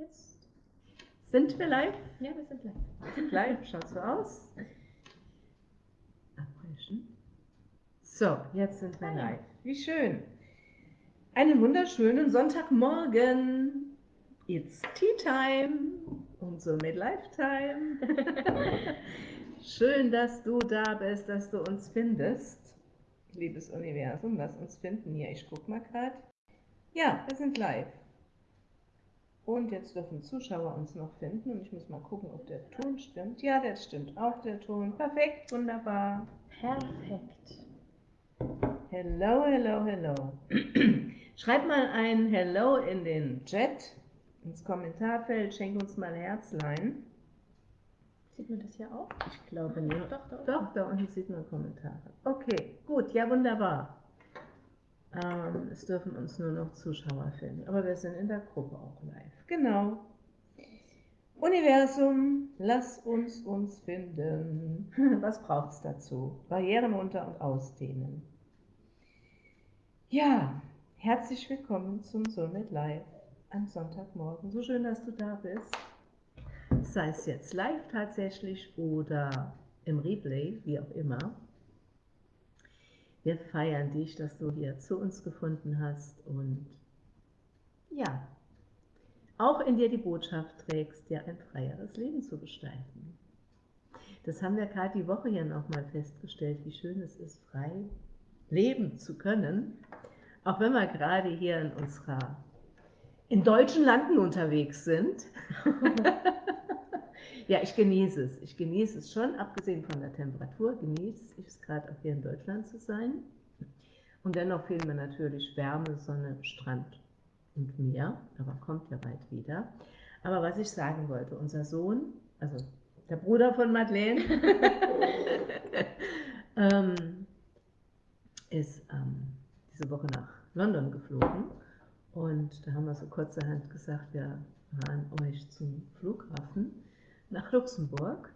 Jetzt. Sind wir live? Ja, wir sind live. Sind live, schaut so aus. Abbrechen. So, jetzt sind wir live. Wie schön. Einen wunderschönen Sonntagmorgen. It's Tea Time und somit Lifetime. Schön, dass du da bist, dass du uns findest. Liebes Universum, lass uns finden hier. Ich guck mal gerade. Ja, wir sind live. Und jetzt dürfen Zuschauer uns noch finden und ich muss mal gucken, ob der Ton stimmt. Ja, der stimmt auch, der Ton. Perfekt, wunderbar. Perfekt. Hello, hello, hello. Schreib mal ein Hello in den Chat, ins Kommentarfeld, schenk uns mal Herzlein. Sieht man das hier auch? Ich glaube nicht. Doch, doch. Doch, da unten sieht man Kommentare. Okay, gut, ja wunderbar. Ähm, es dürfen uns nur noch Zuschauer finden, aber wir sind in der Gruppe auch live. Genau. Universum, lass uns uns finden. Was braucht es dazu? Barrieren runter und ausdehnen. Ja, herzlich willkommen zum Soulmate Live am Sonntagmorgen. So schön, dass du da bist. Sei es jetzt live tatsächlich oder im Replay, wie auch immer. Wir feiern dich, dass du hier zu uns gefunden hast und ja, auch in dir die Botschaft trägst, dir ein freieres Leben zu gestalten. Das haben wir gerade die Woche hier nochmal festgestellt, wie schön es ist, frei leben zu können, auch wenn wir gerade hier in unserer in deutschen Landen unterwegs sind. ja, ich genieße es. Ich genieße es schon, abgesehen von der Temperatur, genieße ich es gerade auch hier in Deutschland zu sein. Und dennoch fehlen mir natürlich Wärme, Sonne, Strand und Meer, aber kommt ja bald wieder. Aber was ich sagen wollte, unser Sohn, also der Bruder von Madeleine, ähm, ist ähm, diese Woche nach London geflogen und da haben wir so kurzerhand gesagt, wir fahren euch zum Flughafen nach Luxemburg.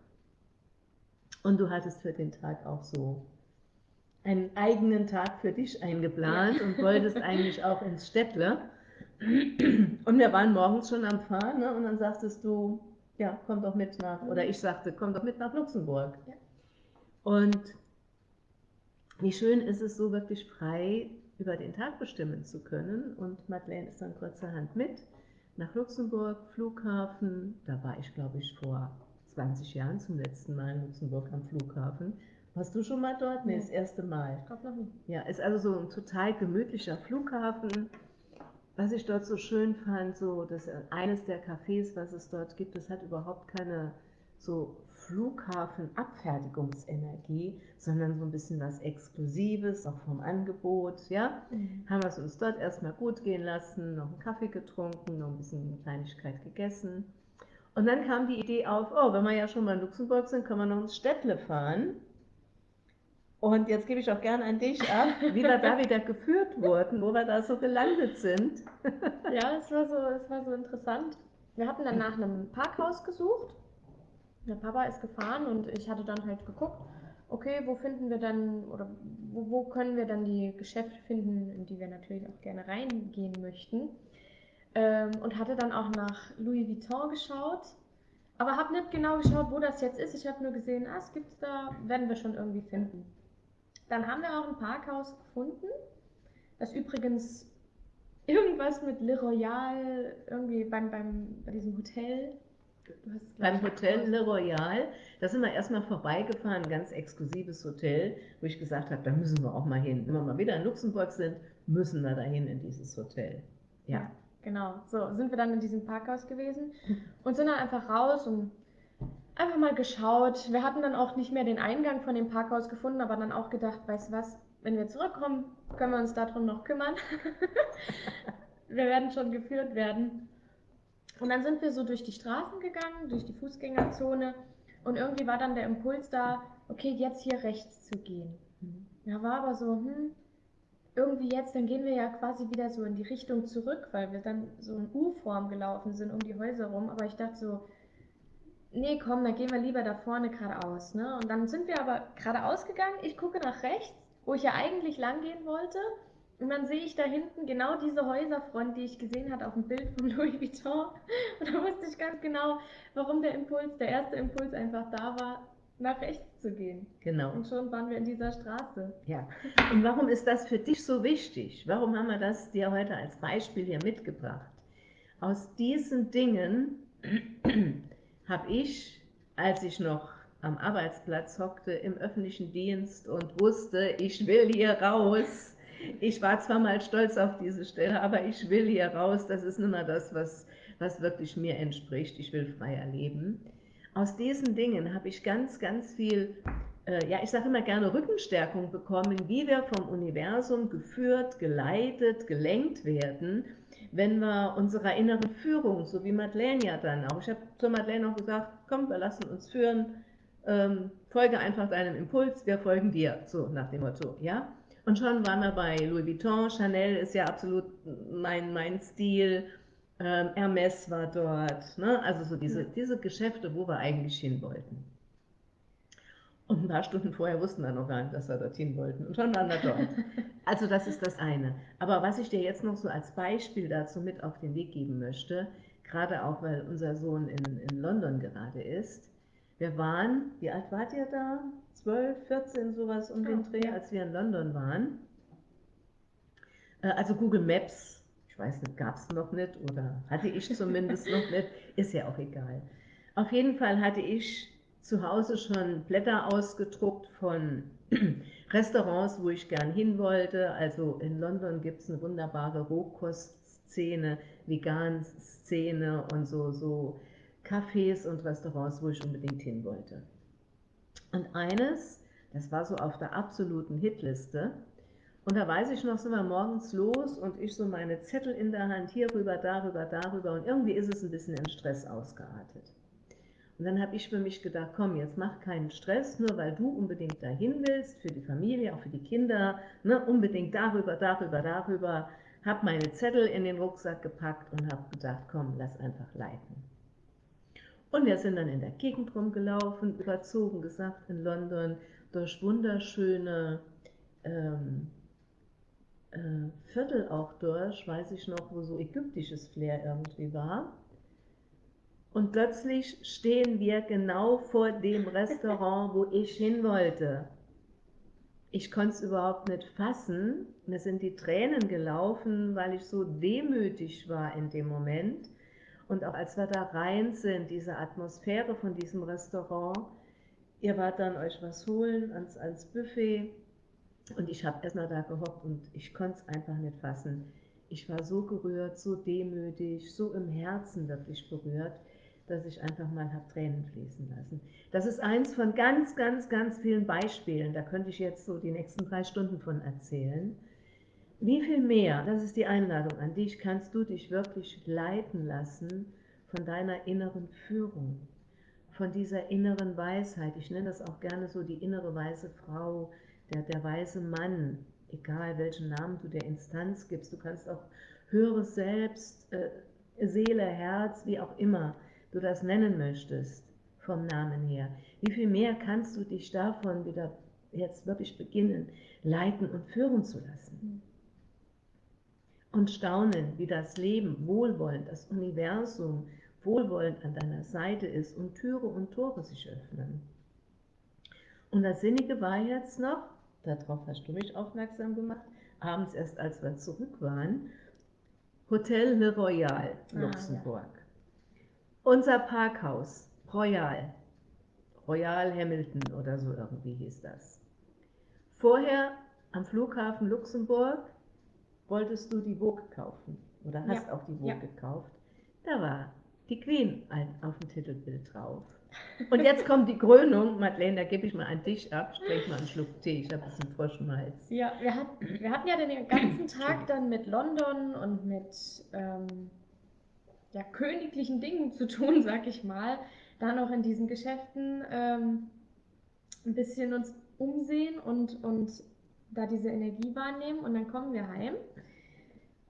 Und du hattest für den Tag auch so einen eigenen Tag für dich eingeplant und wolltest eigentlich auch ins Städtle. Und wir waren morgens schon am Fahren ne? und dann sagtest du, ja, komm doch mit nach, oder ich sagte, komm doch mit nach Luxemburg. Ja. Und wie schön ist es so wirklich frei über den Tag bestimmen zu können. Und Madeleine ist dann kurzerhand mit nach Luxemburg, Flughafen. Da war ich, glaube ich, vor 20 Jahren zum letzten Mal in Luxemburg am Flughafen. Warst du schon mal dort? Nee, Nee. das erste Mal. Ich glaube noch nie. Ja, ist also so ein total gemütlicher Flughafen. Was ich dort so schön fand, so dass eines der Cafés, was es dort gibt, das hat überhaupt keine so Flughafen-Abfertigungsenergie, sondern so ein bisschen was Exklusives, auch vom Angebot, ja. Haben wir es uns dort erstmal gut gehen lassen, noch einen Kaffee getrunken, noch ein bisschen Kleinigkeit gegessen. Und dann kam die Idee auf, oh, wenn wir ja schon mal in Luxemburg sind, können wir noch ins Städtle fahren. Und jetzt gebe ich auch gerne an dich ab, wie wir da wieder geführt wurden, wo wir da so gelandet sind. Ja, es war so, es war so interessant. Wir hatten dann nach einem Parkhaus gesucht. Der Papa ist gefahren und ich hatte dann halt geguckt, okay, wo finden wir dann oder wo, wo können wir dann die Geschäfte finden, in die wir natürlich auch gerne reingehen möchten. Ähm, und hatte dann auch nach Louis Vuitton geschaut, aber habe nicht genau geschaut, wo das jetzt ist. Ich habe nur gesehen, ah, es gibt's da, werden wir schon irgendwie finden. Dann haben wir auch ein Parkhaus gefunden, das übrigens irgendwas mit Le Royal, irgendwie beim, beim, bei diesem Hotel. Beim Hotel Le Royal, da sind wir erstmal vorbeigefahren, ein ganz exklusives Hotel, wo ich gesagt habe, da müssen wir auch mal hin. Wenn wir mal wieder in Luxemburg sind, müssen wir dahin in dieses Hotel. Ja. Genau, so sind wir dann in diesem Parkhaus gewesen und sind dann einfach raus und einfach mal geschaut. Wir hatten dann auch nicht mehr den Eingang von dem Parkhaus gefunden, aber dann auch gedacht, weißt du was, wenn wir zurückkommen, können wir uns darum noch kümmern. wir werden schon geführt werden. Und dann sind wir so durch die Straßen gegangen, durch die Fußgängerzone und irgendwie war dann der Impuls da, okay, jetzt hier rechts zu gehen. Ja, war aber so, hm, irgendwie jetzt, dann gehen wir ja quasi wieder so in die Richtung zurück, weil wir dann so in U-Form gelaufen sind um die Häuser rum. Aber ich dachte so, nee, komm, dann gehen wir lieber da vorne geradeaus. Ne? Und dann sind wir aber geradeaus gegangen. Ich gucke nach rechts, wo ich ja eigentlich lang gehen wollte. Und dann sehe ich da hinten genau diese Häuserfront, die ich gesehen hatte auf dem Bild von Louis Vuitton. Und da wusste ich ganz genau, warum der Impuls, der erste Impuls einfach da war, nach rechts zu gehen. Genau. Und schon waren wir in dieser Straße. Ja. Und warum ist das für dich so wichtig? Warum haben wir das dir heute als Beispiel hier mitgebracht? Aus diesen Dingen habe ich, als ich noch am Arbeitsplatz hockte im öffentlichen Dienst und wusste, ich will hier raus. Ich war zwar mal stolz auf diese Stelle, aber ich will hier raus. Das ist nicht mehr das, was, was wirklich mir entspricht. Ich will freier leben. Aus diesen Dingen habe ich ganz, ganz viel, äh, ja, ich sage immer gerne Rückenstärkung bekommen, wie wir vom Universum geführt, geleitet, gelenkt werden, wenn wir unserer inneren Führung, so wie Madeleine ja dann auch, ich habe zu Madeleine auch gesagt, komm, wir lassen uns führen, ähm, folge einfach deinem Impuls, wir folgen dir, so nach dem Motto, ja. Und schon waren wir bei Louis Vuitton, Chanel ist ja absolut mein, mein Stil, ähm, Hermes war dort, ne? also so diese, diese Geschäfte, wo wir eigentlich hin wollten. Und ein paar Stunden vorher wussten wir noch gar nicht, dass wir dorthin wollten. Und schon waren wir dort. Also das ist das eine. Aber was ich dir jetzt noch so als Beispiel dazu mit auf den Weg geben möchte, gerade auch weil unser Sohn in, in London gerade ist, wir waren, wie alt wart ihr da? 12, 14, sowas um den Dreh, als wir in London waren. Äh, also Google Maps, ich weiß nicht, gab es noch nicht oder hatte ich zumindest noch nicht, ist ja auch egal. Auf jeden Fall hatte ich zu Hause schon Blätter ausgedruckt von Restaurants, wo ich gern hin wollte. Also in London gibt es eine wunderbare Rohkostszene, Vegan-Szene und so, so Cafés und Restaurants, wo ich unbedingt hin wollte. Und eines, das war so auf der absoluten Hitliste, und da weiß ich noch, sind wir morgens los und ich so meine Zettel in der Hand, hier rüber, darüber, darüber und irgendwie ist es ein bisschen in Stress ausgeartet. Und dann habe ich für mich gedacht, komm, jetzt mach keinen Stress, nur weil du unbedingt dahin willst, für die Familie, auch für die Kinder, ne, unbedingt darüber, darüber, darüber. Habe meine Zettel in den Rucksack gepackt und habe gedacht, komm, lass einfach leiten. Und wir sind dann in der Gegend rumgelaufen, überzogen gesagt, in London, durch wunderschöne ähm, äh, Viertel auch durch, weiß ich noch, wo so ägyptisches Flair irgendwie war. Und plötzlich stehen wir genau vor dem Restaurant, wo ich hin wollte. Ich konnte es überhaupt nicht fassen. Mir sind die Tränen gelaufen, weil ich so demütig war in dem Moment. Und auch als wir da rein sind, diese Atmosphäre von diesem Restaurant, ihr wart dann euch was holen ans, ans Buffet und ich habe erstmal da gehockt und ich konnte es einfach nicht fassen. Ich war so gerührt, so demütig, so im Herzen wirklich berührt, dass ich einfach mal habe Tränen fließen lassen. Das ist eins von ganz, ganz, ganz vielen Beispielen. Da könnte ich jetzt so die nächsten drei Stunden von erzählen. Wie viel mehr, das ist die Einladung an dich, kannst du dich wirklich leiten lassen von deiner inneren Führung, von dieser inneren Weisheit. Ich nenne das auch gerne so die innere weise Frau, der, der weise Mann, egal welchen Namen du der Instanz gibst. Du kannst auch höheres Selbst, äh, Seele, Herz, wie auch immer du das nennen möchtest, vom Namen her. Wie viel mehr kannst du dich davon wieder jetzt wirklich beginnen, leiten und führen zu lassen? Und staunen, wie das Leben wohlwollend, das Universum wohlwollend an deiner Seite ist und Türe und Tore sich öffnen. Und das Sinnige war jetzt noch, darauf hast du mich aufmerksam gemacht, abends erst als wir zurück waren, Hotel Le Royal, Luxemburg. Ah, ja. Unser Parkhaus, Royal, Royal Hamilton oder so irgendwie hieß das. Vorher am Flughafen Luxemburg wolltest du die Vogue kaufen oder hast ja. auch die Vogue ja. gekauft. Da war die Queen auf dem Titelbild drauf. Und jetzt kommt die Krönung. Madeleine, da gebe ich mal an dich ab. Sprich mal einen Schluck Tee. Ich habe ein bisschen Hals. Ja, wir hatten, wir hatten ja den ganzen Tag dann mit London und mit ähm, ja, königlichen Dingen zu tun, sag ich mal. Da noch in diesen Geschäften ähm, ein bisschen uns umsehen und, und da diese Energie wahrnehmen. Und dann kommen wir heim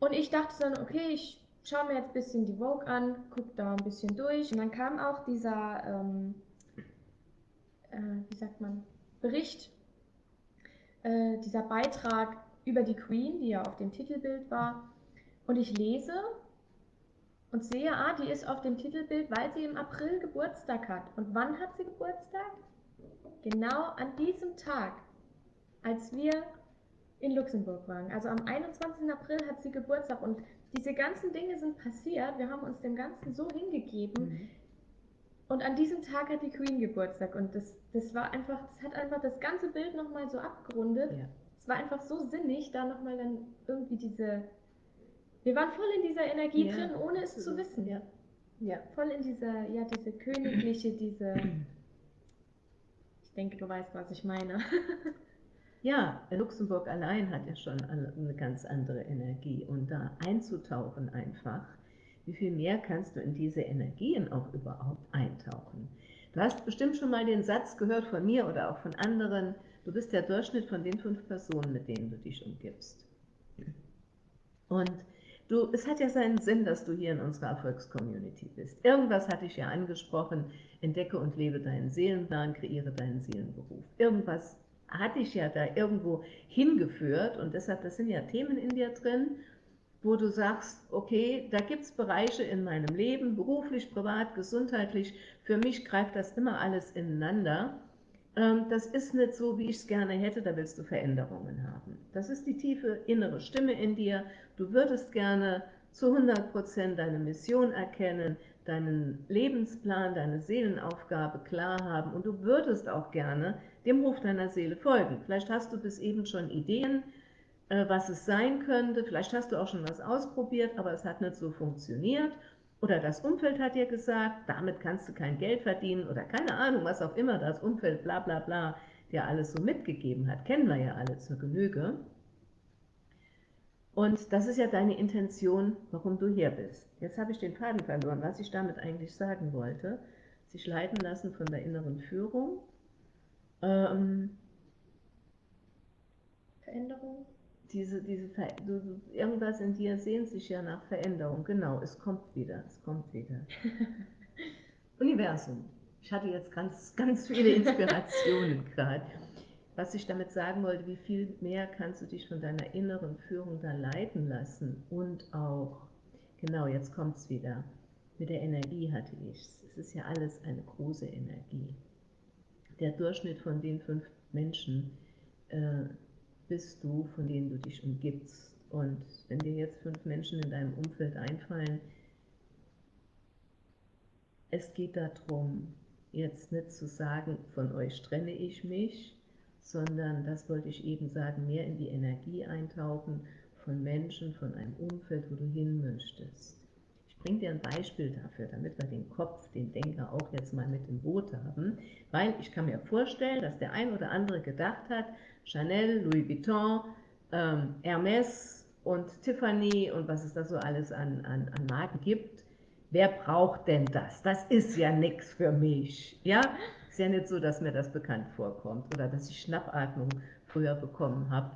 und ich dachte dann, okay, ich schaue mir jetzt ein bisschen die Vogue an, gucke da ein bisschen durch. Und dann kam auch dieser, ähm, äh, wie sagt man, Bericht, äh, dieser Beitrag über die Queen, die ja auf dem Titelbild war. Und ich lese und sehe, ah, die ist auf dem Titelbild, weil sie im April Geburtstag hat. Und wann hat sie Geburtstag? Genau an diesem Tag, als wir in Luxemburg waren. Also am 21. April hat sie Geburtstag und diese ganzen Dinge sind passiert. Wir haben uns dem Ganzen so hingegeben. Mhm. Und an diesem Tag hat die Queen Geburtstag und das, das war einfach, das hat einfach das ganze Bild nochmal so abgerundet. Ja. Es war einfach so sinnig, da nochmal dann irgendwie diese. Wir waren voll in dieser Energie ja, drin, ohne es zu wissen. Ja. ja. Voll in dieser, ja, diese königliche, diese. Ich denke, du weißt, was ich meine. Ja, Luxemburg allein hat ja schon eine ganz andere Energie und da einzutauchen einfach, wie viel mehr kannst du in diese Energien auch überhaupt eintauchen? Du hast bestimmt schon mal den Satz gehört von mir oder auch von anderen, du bist der Durchschnitt von den fünf Personen, mit denen du dich umgibst. Und du, es hat ja seinen Sinn, dass du hier in unserer Erfolgscommunity bist. Irgendwas hatte ich ja angesprochen, entdecke und lebe deinen Seelenplan, kreiere deinen Seelenberuf. Irgendwas hat dich ja da irgendwo hingeführt und deshalb, das sind ja Themen in dir drin, wo du sagst, okay, da gibt es Bereiche in meinem Leben, beruflich, privat, gesundheitlich, für mich greift das immer alles ineinander. Ähm, das ist nicht so, wie ich es gerne hätte, da willst du Veränderungen haben. Das ist die tiefe innere Stimme in dir. Du würdest gerne zu 100% deine Mission erkennen, deinen Lebensplan, deine Seelenaufgabe klar haben und du würdest auch gerne dem Ruf deiner Seele folgen. Vielleicht hast du bis eben schon Ideen, äh, was es sein könnte, vielleicht hast du auch schon was ausprobiert, aber es hat nicht so funktioniert oder das Umfeld hat dir gesagt, damit kannst du kein Geld verdienen oder keine Ahnung, was auch immer das Umfeld bla bla bla dir alles so mitgegeben hat, kennen wir ja alle zur Genüge. Und das ist ja deine Intention, warum du hier bist. Jetzt habe ich den Faden verloren, was ich damit eigentlich sagen wollte. Sich leiten lassen von der inneren Führung ähm, Veränderung? Diese, diese Ver du, irgendwas in dir sehnt sich ja nach Veränderung. Genau, es kommt wieder, es kommt wieder. Universum. Ich hatte jetzt ganz, ganz viele Inspirationen gerade. Was ich damit sagen wollte, wie viel mehr kannst du dich von deiner inneren Führung da leiten lassen und auch, genau, jetzt kommt es wieder, mit der Energie hatte ich es. Es ist ja alles eine große Energie der Durchschnitt von den fünf Menschen äh, bist du, von denen du dich umgibst. Und wenn dir jetzt fünf Menschen in deinem Umfeld einfallen, es geht darum, jetzt nicht zu sagen, von euch trenne ich mich, sondern, das wollte ich eben sagen, mehr in die Energie eintauchen von Menschen, von einem Umfeld, wo du hin möchtest bringe dir ein Beispiel dafür, damit wir den Kopf, den Denker auch jetzt mal mit im Boot haben, weil ich kann mir vorstellen, dass der ein oder andere gedacht hat, Chanel, Louis Vuitton, ähm, Hermes und Tiffany und was es da so alles an, an, an Marken gibt, wer braucht denn das? Das ist ja nichts für mich. Ja, ist ja nicht so, dass mir das bekannt vorkommt oder dass ich Schnappatmung früher bekommen habe,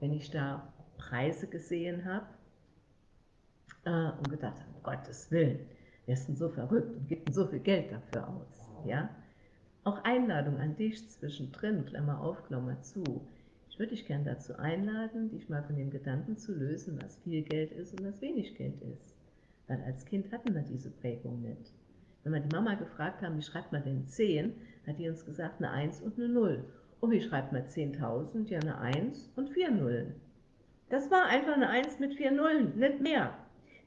wenn ich da Preise gesehen habe äh, und gedacht habe, um Gottes Willen, ist denn so verrückt und gibt denn so viel Geld dafür aus? Ja? Auch Einladung an dich zwischendrin, Klammer auf, Klammer zu. Ich würde dich gerne dazu einladen, dich mal von dem Gedanken zu lösen, was viel Geld ist und was wenig Geld ist. Weil als Kind hatten wir diese Prägung nicht. Wenn wir die Mama gefragt haben, wie schreibt man denn 10, hat die uns gesagt, eine 1 und eine 0. Und wie schreibt man 10.000? Ja, eine 1 und 4 Nullen. Das war einfach eine 1 mit 4 Nullen, nicht mehr.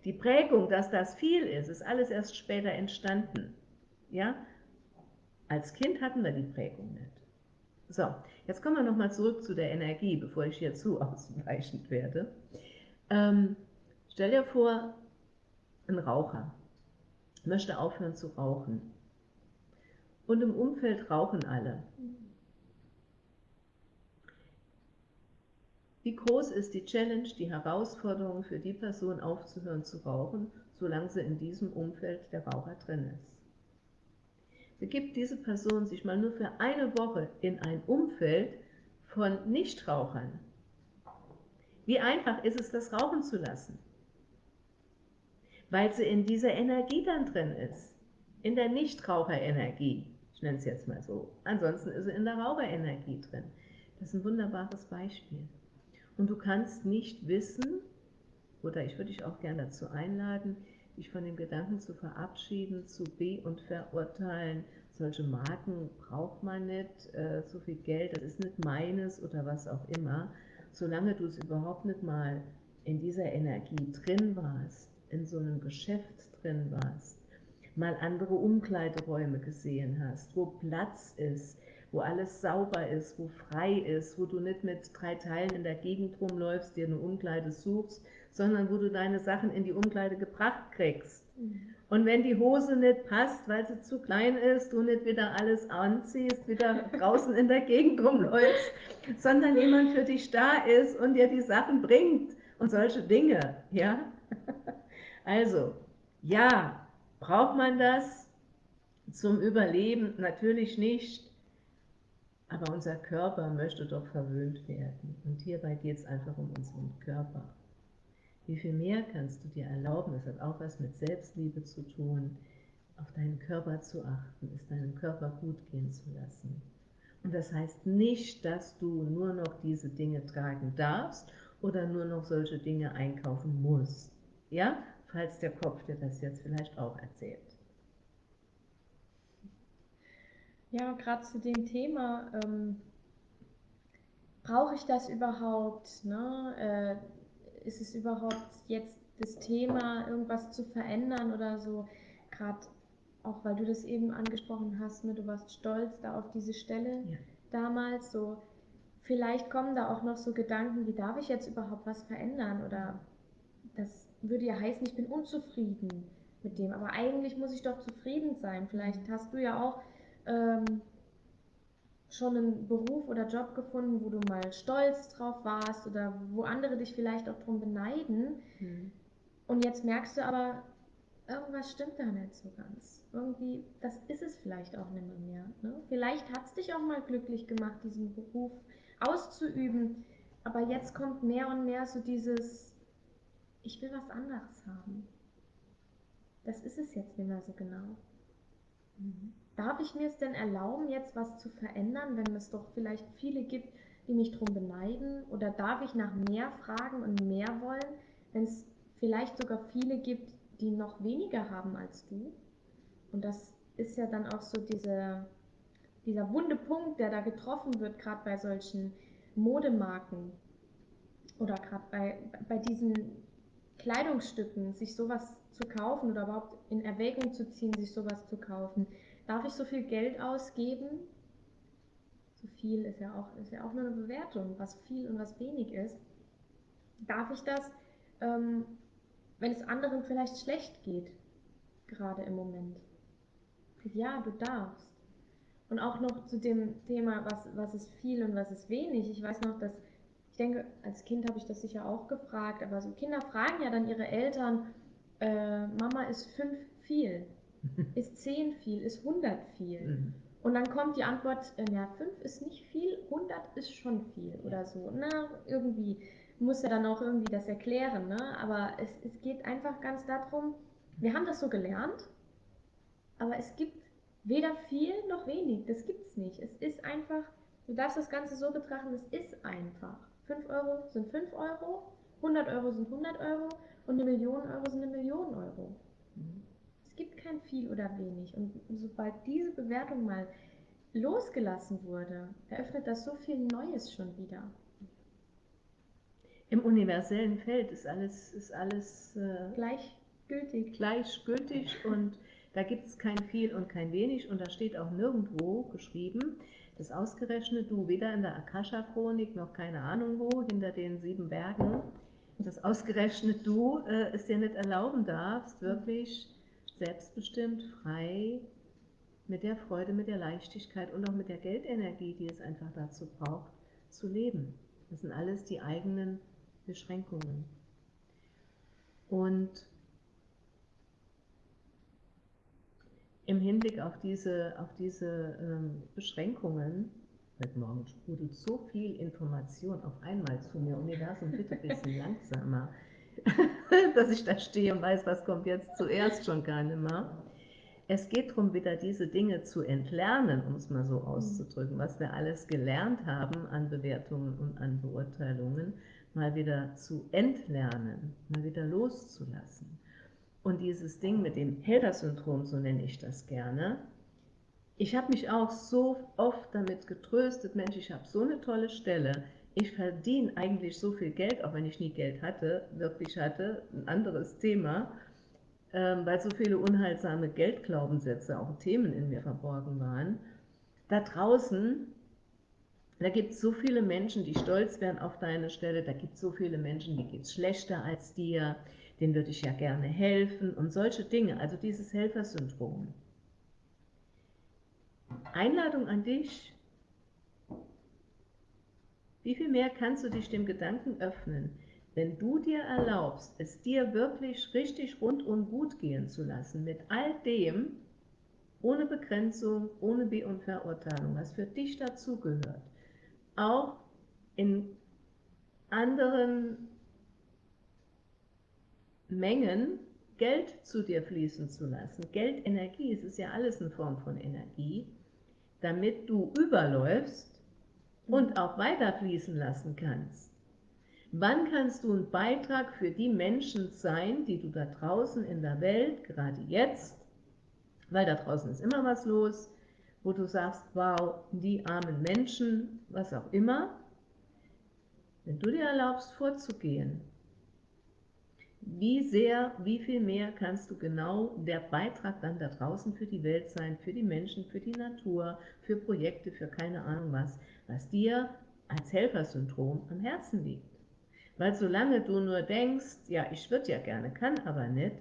Die Prägung, dass das viel ist, ist alles erst später entstanden. Ja? Als Kind hatten wir die Prägung nicht. So, jetzt kommen wir nochmal zurück zu der Energie, bevor ich hier zu ausweichend werde. Ähm, stell dir vor, ein Raucher möchte aufhören zu rauchen. Und im Umfeld rauchen alle. Wie groß ist die Challenge, die Herausforderung für die Person aufzuhören zu rauchen, solange sie in diesem Umfeld der Raucher drin ist? Begibt diese Person sich mal nur für eine Woche in ein Umfeld von Nichtrauchern. Wie einfach ist es, das rauchen zu lassen? Weil sie in dieser Energie dann drin ist, in der Nichtraucherenergie. Nenne es jetzt mal so. Ansonsten ist sie in der Raucherenergie drin. Das ist ein wunderbares Beispiel. Und du kannst nicht wissen, oder ich würde dich auch gerne dazu einladen, dich von dem Gedanken zu verabschieden, zu be- und verurteilen. Solche Marken braucht man nicht, äh, so viel Geld, das ist nicht meines oder was auch immer. Solange du es überhaupt nicht mal in dieser Energie drin warst, in so einem Geschäft drin warst, mal andere Umkleideräume gesehen hast, wo Platz ist, wo alles sauber ist, wo frei ist, wo du nicht mit drei Teilen in der Gegend rumläufst, dir eine Umkleide suchst, sondern wo du deine Sachen in die Umkleide gebracht kriegst. Mhm. Und wenn die Hose nicht passt, weil sie zu klein ist, du nicht wieder alles anziehst, wieder draußen in der Gegend rumläufst, sondern jemand für dich da ist und dir die Sachen bringt und solche Dinge, ja? Also, ja, braucht man das zum Überleben? Natürlich nicht. Aber unser Körper möchte doch verwöhnt werden. Und hierbei geht es einfach um unseren Körper. Wie viel mehr kannst du dir erlauben? Das hat auch was mit Selbstliebe zu tun, auf deinen Körper zu achten, es deinem Körper gut gehen zu lassen. Und das heißt nicht, dass du nur noch diese Dinge tragen darfst oder nur noch solche Dinge einkaufen musst. Ja, falls der Kopf dir das jetzt vielleicht auch erzählt. Ja, gerade zu dem Thema, ähm, brauche ich das überhaupt? Ne? Äh, ist es überhaupt jetzt das Thema, irgendwas zu verändern oder so? Gerade auch, weil du das eben angesprochen hast, ne? du warst stolz da auf diese Stelle ja. damals. So, vielleicht kommen da auch noch so Gedanken, wie darf ich jetzt überhaupt was verändern? Oder das würde ja heißen, ich bin unzufrieden mit dem. Aber eigentlich muss ich doch zufrieden sein. Vielleicht hast du ja auch ähm, schon einen Beruf oder Job gefunden, wo du mal stolz drauf warst oder wo andere dich vielleicht auch drum beneiden. Mhm. Und jetzt merkst du aber, irgendwas stimmt da nicht so ganz. Irgendwie, das ist es vielleicht auch nicht mehr. Ne? Vielleicht hat es dich auch mal glücklich gemacht, diesen Beruf auszuüben. Aber jetzt kommt mehr und mehr so dieses, ich will was anderes haben. Das ist es jetzt nicht mehr so genau. Mhm. Darf ich mir es denn erlauben, jetzt was zu verändern, wenn es doch vielleicht viele gibt, die mich darum beneiden? Oder darf ich nach mehr fragen und mehr wollen, wenn es vielleicht sogar viele gibt, die noch weniger haben als du? Und das ist ja dann auch so diese, dieser wunde Punkt, der da getroffen wird, gerade bei solchen Modemarken oder gerade bei, bei diesen Kleidungsstücken, sich sowas zu kaufen oder überhaupt in Erwägung zu ziehen, sich sowas zu kaufen. Darf ich so viel Geld ausgeben? So viel ist ja auch, ist ja auch nur eine Bewertung, was viel und was wenig ist. Darf ich das, ähm, wenn es anderen vielleicht schlecht geht, gerade im Moment? Ja, du darfst. Und auch noch zu dem Thema, was, was ist viel und was ist wenig. Ich weiß noch, dass ich denke, als Kind habe ich das sicher auch gefragt, aber so Kinder fragen ja dann ihre Eltern, äh, Mama ist fünf viel, ist zehn viel, ist hundert viel. Mhm. Und dann kommt die Antwort, äh, ja, fünf ist nicht viel, hundert ist schon viel oder so. Na, irgendwie muss er dann auch irgendwie das erklären, ne? aber es, es geht einfach ganz darum, wir haben das so gelernt, aber es gibt weder viel noch wenig, das gibt es nicht. Es ist einfach, du darfst das Ganze so betrachten, es ist einfach. 5 Euro sind 5 Euro, 100 Euro sind 100 Euro und eine Million Euro sind eine Million Euro. Mhm. Es gibt kein viel oder wenig. Und sobald diese Bewertung mal losgelassen wurde, eröffnet das so viel Neues schon wieder. Im universellen Feld ist alles, ist alles äh, gleichgültig. Gleichgültig und da gibt es kein viel und kein wenig und da steht auch nirgendwo geschrieben, dass ausgerechnet du weder in der Akasha-Chronik noch keine Ahnung wo, hinter den sieben Bergen, dass ausgerechnet du äh, es dir nicht erlauben darfst, wirklich selbstbestimmt, frei, mit der Freude, mit der Leichtigkeit und auch mit der Geldenergie, die es einfach dazu braucht, zu leben. Das sind alles die eigenen Beschränkungen. Und im Hinblick auf diese, auf diese ähm, Beschränkungen, heute Morgen sprudelt so viel Information auf einmal zu mir, Universum, bitte ein bisschen langsamer, dass ich da stehe und weiß, was kommt jetzt zuerst schon gar nicht mehr. Es geht darum, wieder diese Dinge zu entlernen, um es mal so auszudrücken, was wir alles gelernt haben an Bewertungen und an Beurteilungen, mal wieder zu entlernen, mal wieder loszulassen. Und dieses Ding mit dem Helfer-Syndrom, so nenne ich das gerne, ich habe mich auch so oft damit getröstet, Mensch, ich habe so eine tolle Stelle, ich verdiene eigentlich so viel Geld, auch wenn ich nie Geld hatte, wirklich hatte, ein anderes Thema, ähm, weil so viele unheilsame Geldglaubenssätze, auch Themen in mir verborgen waren. Da draußen da gibt es so viele Menschen, die stolz wären auf deine Stelle, da gibt es so viele Menschen, die geht es schlechter als dir, denen würde ich ja gerne helfen und solche Dinge, also dieses Helfersyndrom. Einladung an dich, wie viel mehr kannst du dich dem Gedanken öffnen, wenn du dir erlaubst, es dir wirklich richtig rundum gut gehen zu lassen, mit all dem, ohne Begrenzung, ohne Be- und Verurteilung, was für dich dazugehört, auch in anderen Mengen Geld zu dir fließen zu lassen. Geld, Energie, es ist ja alles eine Form von Energie, damit du überläufst und auch weiter fließen lassen kannst. Wann kannst du ein Beitrag für die Menschen sein, die du da draußen in der Welt, gerade jetzt, weil da draußen ist immer was los, wo du sagst, wow, die armen Menschen, was auch immer, wenn du dir erlaubst vorzugehen, wie sehr, wie viel mehr kannst du genau der Beitrag dann da draußen für die Welt sein, für die Menschen, für die Natur, für Projekte, für keine Ahnung was, was dir als Helfersyndrom am Herzen liegt. Weil solange du nur denkst, ja, ich würde ja gerne, kann aber nicht,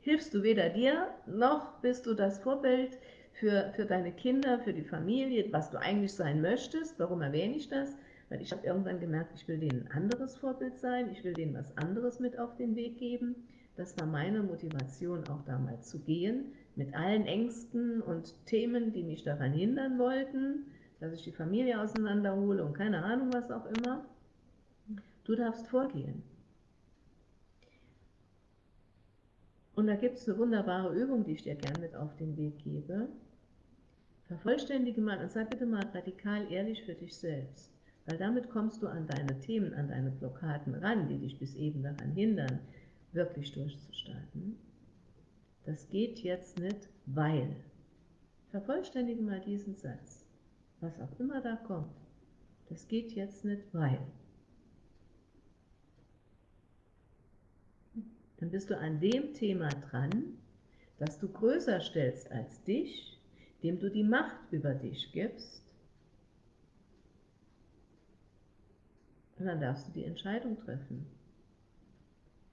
hilfst du weder dir, noch bist du das Vorbild für, für deine Kinder, für die Familie, was du eigentlich sein möchtest. Warum erwähne ich das? Weil ich habe irgendwann gemerkt, ich will denen ein anderes Vorbild sein, ich will denen was anderes mit auf den Weg geben. Das war meine Motivation, auch damals zu gehen, mit allen Ängsten und Themen, die mich daran hindern wollten, dass ich die Familie auseinanderhole und keine Ahnung was auch immer. Du darfst vorgehen. Und da gibt es eine wunderbare Übung, die ich dir gerne mit auf den Weg gebe. Vervollständige mal und sei bitte mal radikal ehrlich für dich selbst, weil damit kommst du an deine Themen, an deine Blockaden ran, die dich bis eben daran hindern, wirklich durchzustarten. Das geht jetzt nicht, weil. Vervollständige mal diesen Satz, was auch immer da kommt. Das geht jetzt nicht, weil. Dann bist du an dem Thema dran, das du größer stellst als dich dem du die Macht über dich gibst, und dann darfst du die Entscheidung treffen.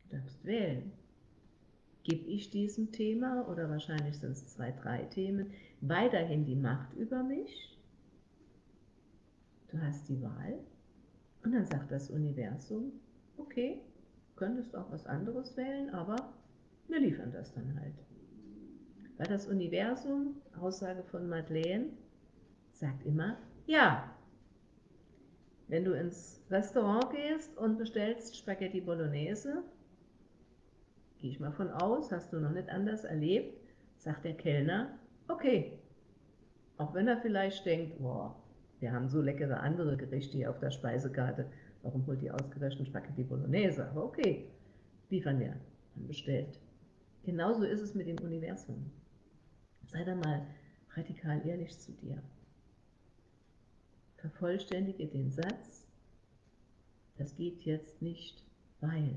Du darfst wählen. Gebe ich diesem Thema, oder wahrscheinlich sind es zwei, drei Themen, weiterhin die Macht über mich? Du hast die Wahl. Und dann sagt das Universum, okay, könntest auch was anderes wählen, aber wir liefern das dann halt. Weil das Universum, Aussage von Madeleine, sagt immer ja. Wenn du ins Restaurant gehst und bestellst Spaghetti Bolognese, gehe ich mal von aus, hast du noch nicht anders erlebt, sagt der Kellner, okay. Auch wenn er vielleicht denkt, boah, wir haben so leckere andere Gerichte hier auf der Speisekarte, warum holt ihr ausgerechnet Spaghetti Bolognese? Aber okay, liefern wir, dann bestellt. Genauso ist es mit dem Universum. Sei da mal radikal ehrlich zu dir. Vervollständige den Satz, das geht jetzt nicht, weil.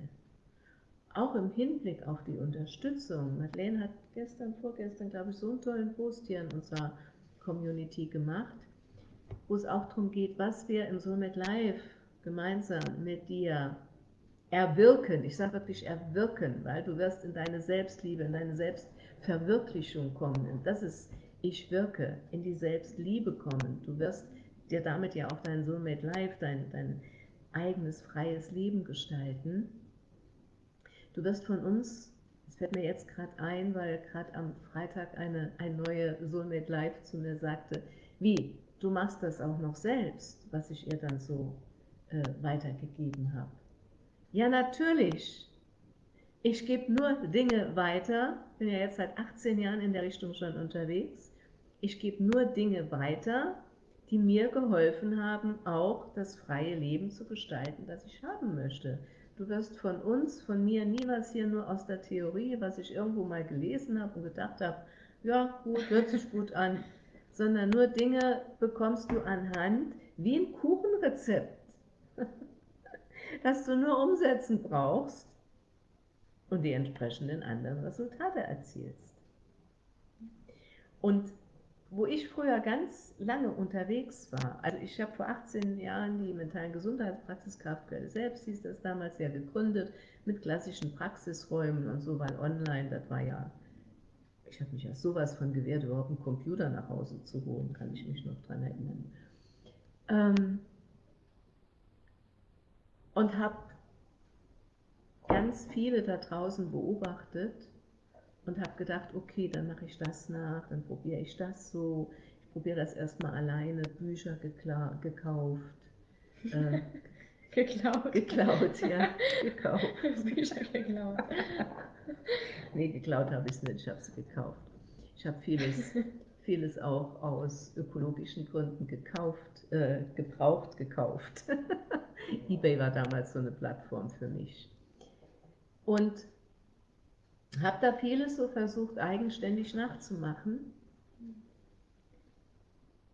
Auch im Hinblick auf die Unterstützung, Madeleine hat gestern, vorgestern, glaube ich, so einen tollen Post hier in unserer Community gemacht, wo es auch darum geht, was wir im Soulmate Live gemeinsam mit dir erwirken. Ich sage wirklich erwirken, weil du wirst in deine Selbstliebe, in deine Selbstliebe Verwirklichung kommen. Und das ist, ich wirke, in die Selbstliebe kommen. Du wirst dir damit ja auch dein Soulmate Life, dein, dein eigenes freies Leben gestalten. Du wirst von uns, das fällt mir jetzt gerade ein, weil gerade am Freitag eine, eine neue Soulmate Life zu mir sagte, wie, du machst das auch noch selbst, was ich ihr dann so äh, weitergegeben habe. Ja, natürlich. Ich gebe nur Dinge weiter, bin ja jetzt seit 18 Jahren in der Richtung schon unterwegs. Ich gebe nur Dinge weiter, die mir geholfen haben, auch das freie Leben zu gestalten, das ich haben möchte. Du wirst von uns, von mir nie was hier nur aus der Theorie, was ich irgendwo mal gelesen habe und gedacht habe, ja gut, hört sich gut an, sondern nur Dinge bekommst du anhand wie ein Kuchenrezept, das du nur umsetzen brauchst und die entsprechenden anderen Resultate erzielst. Und wo ich früher ganz lange unterwegs war, also ich habe vor 18 Jahren die mentalen Gesundheitspraxis Kraftquelle selbst, hieß das damals ja gegründet, mit klassischen Praxisräumen und so, weil online, das war ja, ich habe mich ja sowas von gewehrt, überhaupt einen Computer nach Hause zu holen, kann ich mich noch dran erinnern. Ähm, und habe ganz viele da draußen beobachtet und habe gedacht, okay, dann mache ich das nach, dann probiere ich das so. Ich probiere das erstmal alleine, Bücher gekauft. Äh, geklaut. Geklaut, ja, gekauft. Bücher geklaut. nee, geklaut habe ich es nicht, ich habe sie gekauft. Ich habe vieles, vieles auch aus ökologischen Gründen gekauft, äh, gebraucht gekauft. eBay war damals so eine Plattform für mich. Und habe da vieles so versucht, eigenständig nachzumachen.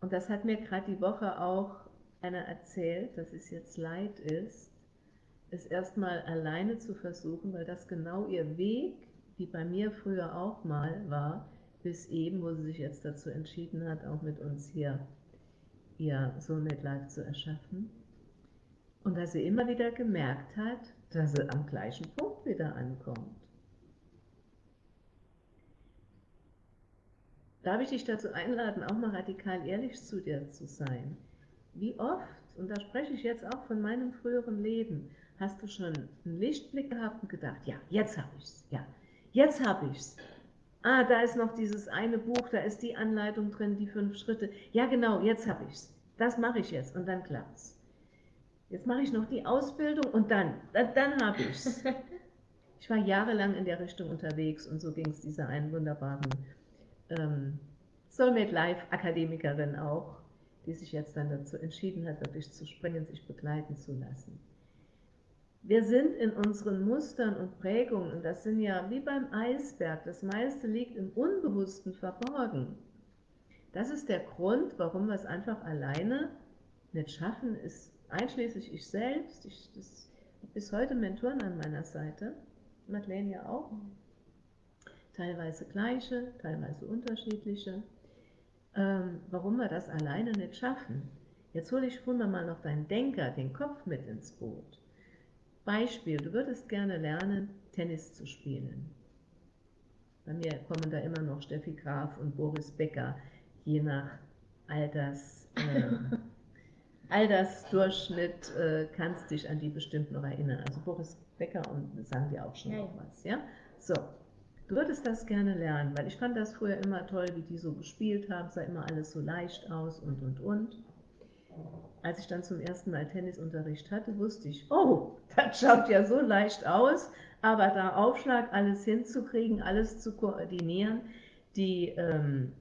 Und das hat mir gerade die Woche auch einer erzählt, dass es jetzt leid ist, es erstmal alleine zu versuchen, weil das genau ihr Weg, wie bei mir früher auch mal war, bis eben, wo sie sich jetzt dazu entschieden hat, auch mit uns hier ihr Soulmate Life zu erschaffen. Und dass sie immer wieder gemerkt hat, dass sie am gleichen Punkt wieder ankommt. Darf ich dich dazu einladen, auch mal radikal ehrlich zu dir zu sein? Wie oft, und da spreche ich jetzt auch von meinem früheren Leben, hast du schon einen Lichtblick gehabt und gedacht, ja, jetzt habe ich es, ja, jetzt habe ich es. Ah, da ist noch dieses eine Buch, da ist die Anleitung drin, die fünf Schritte. Ja, genau, jetzt habe ich es. Das mache ich jetzt und dann klappt es. Jetzt mache ich noch die Ausbildung und dann, dann, dann habe ich es. Ich war jahrelang in der Richtung unterwegs und so ging es dieser einen wunderbaren ähm, Soulmate Life Akademikerin auch, die sich jetzt dann dazu entschieden hat, wirklich zu springen, sich begleiten zu lassen. Wir sind in unseren Mustern und Prägungen, und das sind ja wie beim Eisberg, das meiste liegt im Unbewussten verborgen. Das ist der Grund, warum wir es einfach alleine nicht schaffen, ist einschließlich ich selbst, ich das, bis heute Mentoren an meiner Seite, Madeleine ja auch, teilweise gleiche, teilweise unterschiedliche. Ähm, warum wir das alleine nicht schaffen. Jetzt hole ich hol mal noch deinen Denker, den Kopf mit ins Boot. Beispiel, du würdest gerne lernen, Tennis zu spielen. Bei mir kommen da immer noch Steffi Graf und Boris Becker, je nach Alters, äh, Altersdurchschnitt äh, kannst dich an die bestimmt noch erinnern. Also Boris Becker und sagen dir auch schon ja, noch was. Ja? So, Du würdest das gerne lernen, weil ich fand das früher immer toll, wie die so gespielt haben, sah immer alles so leicht aus und und und. Als ich dann zum ersten Mal Tennisunterricht hatte, wusste ich, oh, das schaut ja so leicht aus, aber da Aufschlag, alles hinzukriegen, alles zu koordinieren, die, ähm,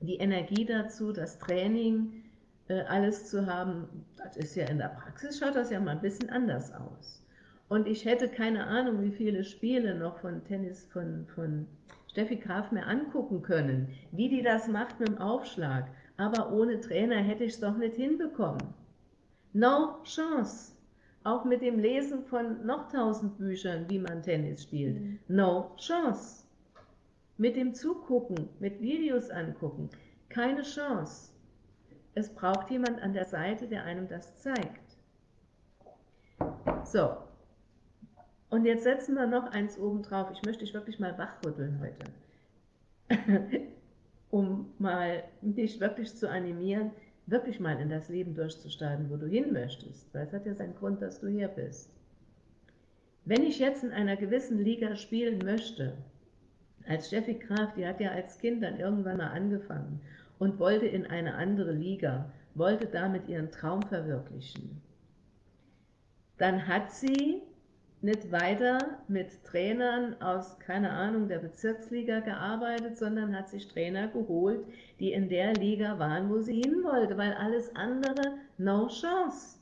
die Energie dazu, das Training, äh, alles zu haben, das ist ja in der Praxis, schaut das ja mal ein bisschen anders aus. Und ich hätte keine Ahnung, wie viele Spiele noch von Tennis von, von Steffi Graf mir angucken können, wie die das macht mit dem Aufschlag. Aber ohne Trainer hätte ich es doch nicht hinbekommen. No chance. Auch mit dem Lesen von noch tausend Büchern, wie man Tennis spielt. Mhm. No chance. Mit dem Zugucken, mit Videos angucken, keine Chance. Es braucht jemand an der Seite, der einem das zeigt. So, und jetzt setzen wir noch eins oben drauf. Ich möchte dich wirklich mal wachrütteln heute. um mal dich wirklich zu animieren, wirklich mal in das Leben durchzustarten, wo du hin möchtest. Weil es hat ja seinen Grund, dass du hier bist. Wenn ich jetzt in einer gewissen Liga spielen möchte, als Steffi Graf, die hat ja als Kind dann irgendwann mal angefangen und wollte in eine andere Liga, wollte damit ihren Traum verwirklichen, dann hat sie nicht weiter mit Trainern aus, keine Ahnung, der Bezirksliga gearbeitet, sondern hat sich Trainer geholt, die in der Liga waren, wo sie hin wollte, weil alles andere no chance.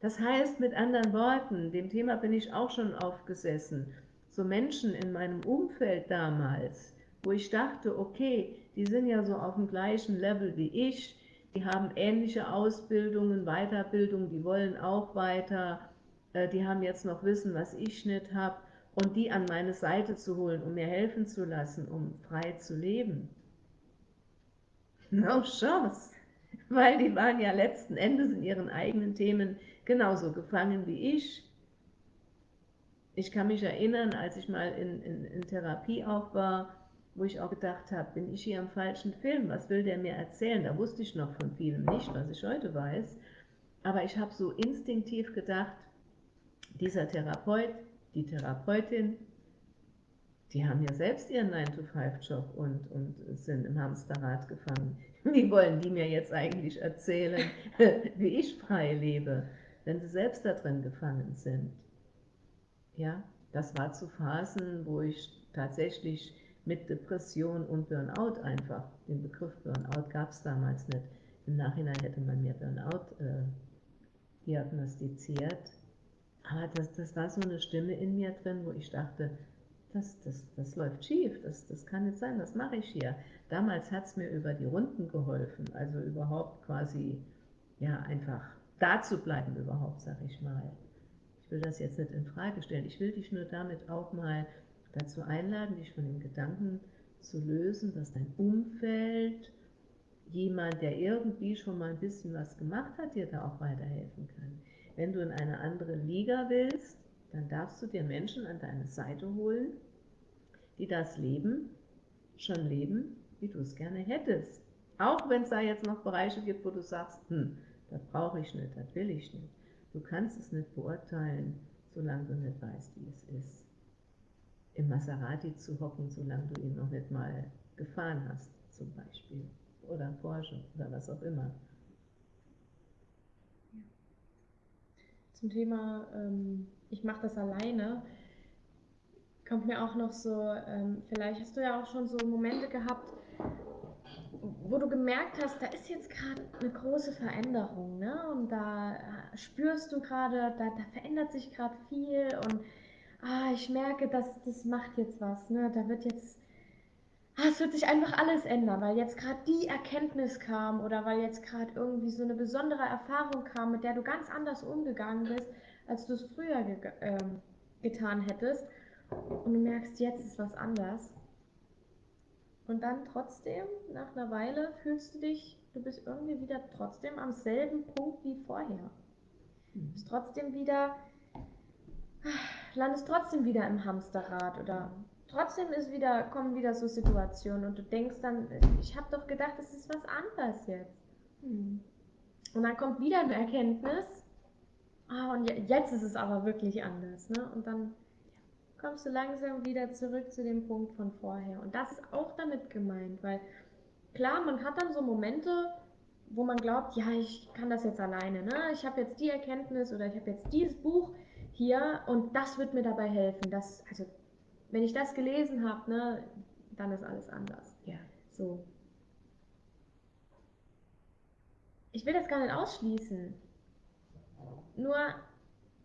Das heißt mit anderen Worten, dem Thema bin ich auch schon aufgesessen, so Menschen in meinem Umfeld damals, wo ich dachte, okay, die sind ja so auf dem gleichen Level wie ich, die haben ähnliche Ausbildungen, Weiterbildung, die wollen auch weiter, äh, die haben jetzt noch Wissen, was ich nicht habe, und die an meine Seite zu holen, um mir helfen zu lassen, um frei zu leben. No chance, weil die waren ja letzten Endes in ihren eigenen Themen genauso gefangen wie ich. Ich kann mich erinnern, als ich mal in, in, in Therapie auch war, wo ich auch gedacht habe, bin ich hier am falschen Film? Was will der mir erzählen? Da wusste ich noch von vielem nicht, was ich heute weiß. Aber ich habe so instinktiv gedacht, dieser Therapeut, die Therapeutin, die haben ja selbst ihren 9-to-5-Job und, und sind im Hamsterrad gefangen. Wie wollen die mir jetzt eigentlich erzählen, wie ich frei lebe, wenn sie selbst da drin gefangen sind? Ja, das war zu Phasen, wo ich tatsächlich mit Depression und Burnout einfach. Den Begriff Burnout gab es damals nicht. Im Nachhinein hätte man mir Burnout äh, diagnostiziert. Aber das, das war so eine Stimme in mir drin, wo ich dachte, das, das, das läuft schief, das, das kann nicht sein, was mache ich hier? Damals hat es mir über die Runden geholfen, also überhaupt quasi, ja, einfach da zu bleiben überhaupt, sag ich mal. Ich will das jetzt nicht in Frage stellen, ich will dich nur damit auch mal dazu einladen, dich von dem Gedanken zu lösen, dass dein Umfeld, jemand, der irgendwie schon mal ein bisschen was gemacht hat, dir da auch weiterhelfen kann. Wenn du in eine andere Liga willst, dann darfst du dir Menschen an deine Seite holen, die das Leben schon leben, wie du es gerne hättest. Auch wenn es da jetzt noch Bereiche gibt, wo du sagst, hm, das brauche ich nicht, das will ich nicht. Du kannst es nicht beurteilen, solange du nicht weißt, wie es ist im Maserati zu hocken, solange du ihn noch nicht mal gefahren hast, zum Beispiel. Oder Porsche oder was auch immer. Zum Thema, ähm, ich mache das alleine, kommt mir auch noch so, ähm, vielleicht hast du ja auch schon so Momente gehabt, wo du gemerkt hast, da ist jetzt gerade eine große Veränderung, ne? Und da spürst du gerade, da, da verändert sich gerade viel und ah, ich merke, dass das macht jetzt was, ne? Da wird jetzt, ah, es wird sich einfach alles ändern, weil jetzt gerade die Erkenntnis kam oder weil jetzt gerade irgendwie so eine besondere Erfahrung kam, mit der du ganz anders umgegangen bist, als du es früher ge äh, getan hättest. Und du merkst, jetzt ist was anders. Und dann trotzdem, nach einer Weile, fühlst du dich, du bist irgendwie wieder trotzdem am selben Punkt wie vorher. Du bist trotzdem wieder landest trotzdem wieder im Hamsterrad oder trotzdem ist wieder, kommen wieder so Situationen und du denkst dann, ich habe doch gedacht, es ist was anderes jetzt. Hm. Und dann kommt wieder eine Erkenntnis, ah, und jetzt ist es aber wirklich anders. Ne? Und dann kommst du langsam wieder zurück zu dem Punkt von vorher. Und das ist auch damit gemeint, weil klar, man hat dann so Momente, wo man glaubt, ja, ich kann das jetzt alleine. Ne? Ich habe jetzt die Erkenntnis oder ich habe jetzt dieses Buch hier und das wird mir dabei helfen. Das, also, wenn ich das gelesen habe, ne, dann ist alles anders. Ja. So. Ich will das gar nicht ausschließen. Nur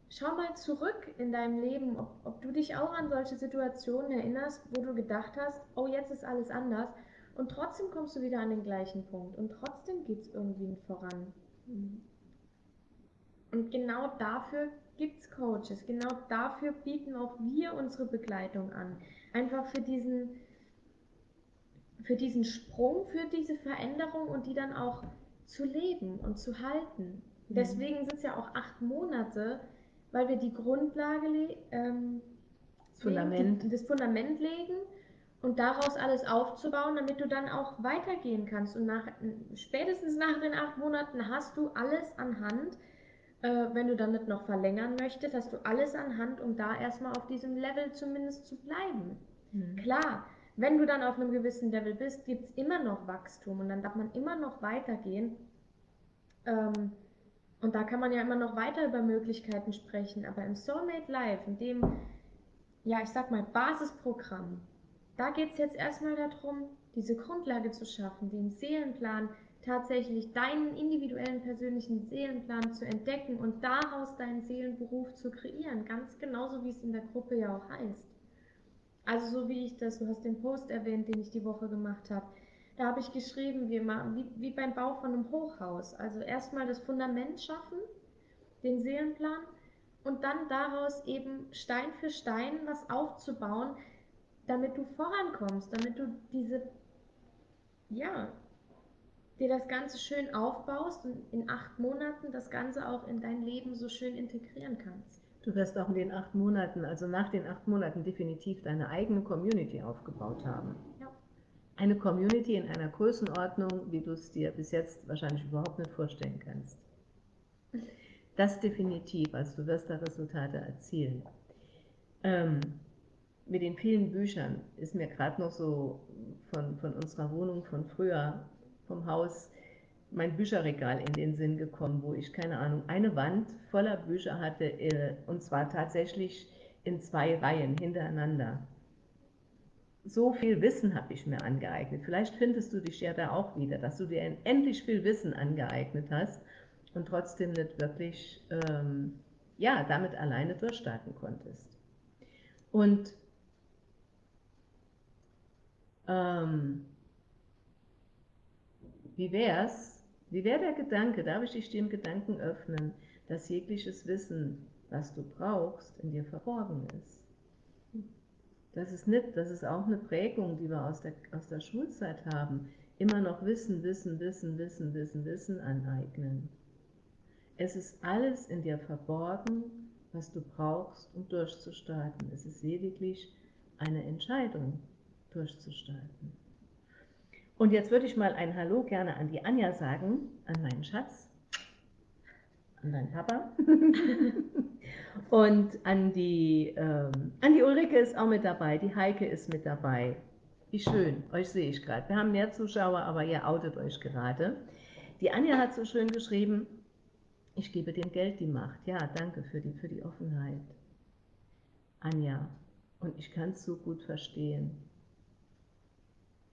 schau mal zurück in deinem Leben, ob, ob du dich auch an solche Situationen erinnerst, wo du gedacht hast, oh, jetzt ist alles anders. Und trotzdem kommst du wieder an den gleichen Punkt. Und trotzdem geht es irgendwie voran. Mhm. Und genau dafür gibt es Coaches. Genau dafür bieten auch wir unsere Begleitung an. Einfach für diesen, für diesen Sprung, für diese Veränderung und die dann auch zu leben und zu halten. Mhm. Deswegen sind es ja auch acht Monate, weil wir die Grundlage, ähm, das, Fundament. Legen, das Fundament legen und daraus alles aufzubauen, damit du dann auch weitergehen kannst. Und nach, spätestens nach den acht Monaten hast du alles anhand, äh, wenn du dann nicht noch verlängern möchtest, hast du alles anhand, um da erstmal auf diesem Level zumindest zu bleiben. Mhm. Klar, wenn du dann auf einem gewissen Level bist, gibt es immer noch Wachstum und dann darf man immer noch weitergehen. Ähm, Und da kann man ja immer noch weiter über Möglichkeiten sprechen, aber im Soulmate Life, in dem, ja, ich sag mal, Basisprogramm, da geht es jetzt erstmal darum, diese Grundlage zu schaffen, den Seelenplan, tatsächlich deinen individuellen persönlichen Seelenplan zu entdecken und daraus deinen Seelenberuf zu kreieren, ganz genauso wie es in der Gruppe ja auch heißt. Also so wie ich das, du hast den Post erwähnt, den ich die Woche gemacht habe, da habe ich geschrieben, wie, wie, wie beim Bau von einem Hochhaus. Also erstmal das Fundament schaffen, den Seelenplan und dann daraus eben Stein für Stein was aufzubauen, damit du vorankommst, damit du diese, ja, dir das Ganze schön aufbaust und in acht Monaten das Ganze auch in dein Leben so schön integrieren kannst. Du wirst auch in den acht Monaten, also nach den acht Monaten definitiv deine eigene Community aufgebaut haben eine Community in einer Größenordnung, wie du es dir bis jetzt wahrscheinlich überhaupt nicht vorstellen kannst. Das definitiv, also du wirst da Resultate erzielen. Ähm, mit den vielen Büchern ist mir gerade noch so von, von unserer Wohnung von früher, vom Haus, mein Bücherregal in den Sinn gekommen, wo ich, keine Ahnung, eine Wand voller Bücher hatte, äh, und zwar tatsächlich in zwei Reihen hintereinander so viel Wissen habe ich mir angeeignet. Vielleicht findest du dich ja da auch wieder, dass du dir endlich viel Wissen angeeignet hast und trotzdem nicht wirklich ähm, ja, damit alleine durchstarten konntest. Und ähm, wie wär's? Wie wäre der Gedanke, darf ich dich dem Gedanken öffnen, dass jegliches Wissen, was du brauchst, in dir verborgen ist? Das ist nicht, das ist auch eine Prägung, die wir aus der, aus der Schulzeit haben. Immer noch Wissen, Wissen, Wissen, Wissen, Wissen, Wissen aneignen. Es ist alles in dir verborgen, was du brauchst, um durchzustarten. Es ist lediglich eine Entscheidung, durchzustarten. Und jetzt würde ich mal ein Hallo gerne an die Anja sagen, an meinen Schatz, an deinen Papa. Und an die, ähm, an die Ulrike ist auch mit dabei, die Heike ist mit dabei. Wie schön, euch sehe ich gerade. Wir haben mehr Zuschauer, aber ihr outet euch gerade. Die Anja hat so schön geschrieben, ich gebe dem Geld die Macht. Ja, danke für die, für die Offenheit. Anja, und ich kann es so gut verstehen.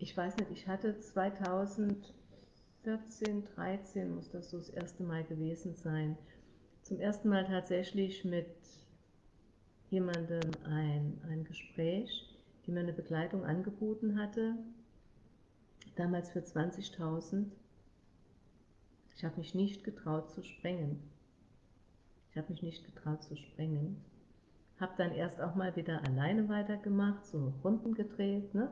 Ich weiß nicht, ich hatte 2014, 13 muss das so das erste Mal gewesen sein, zum ersten Mal tatsächlich mit jemandem ein, ein Gespräch, die mir eine Begleitung angeboten hatte, damals für 20.000. Ich habe mich nicht getraut zu sprengen. Ich habe mich nicht getraut zu sprengen. Habe dann erst auch mal wieder alleine weitergemacht, so Runden gedreht, ne?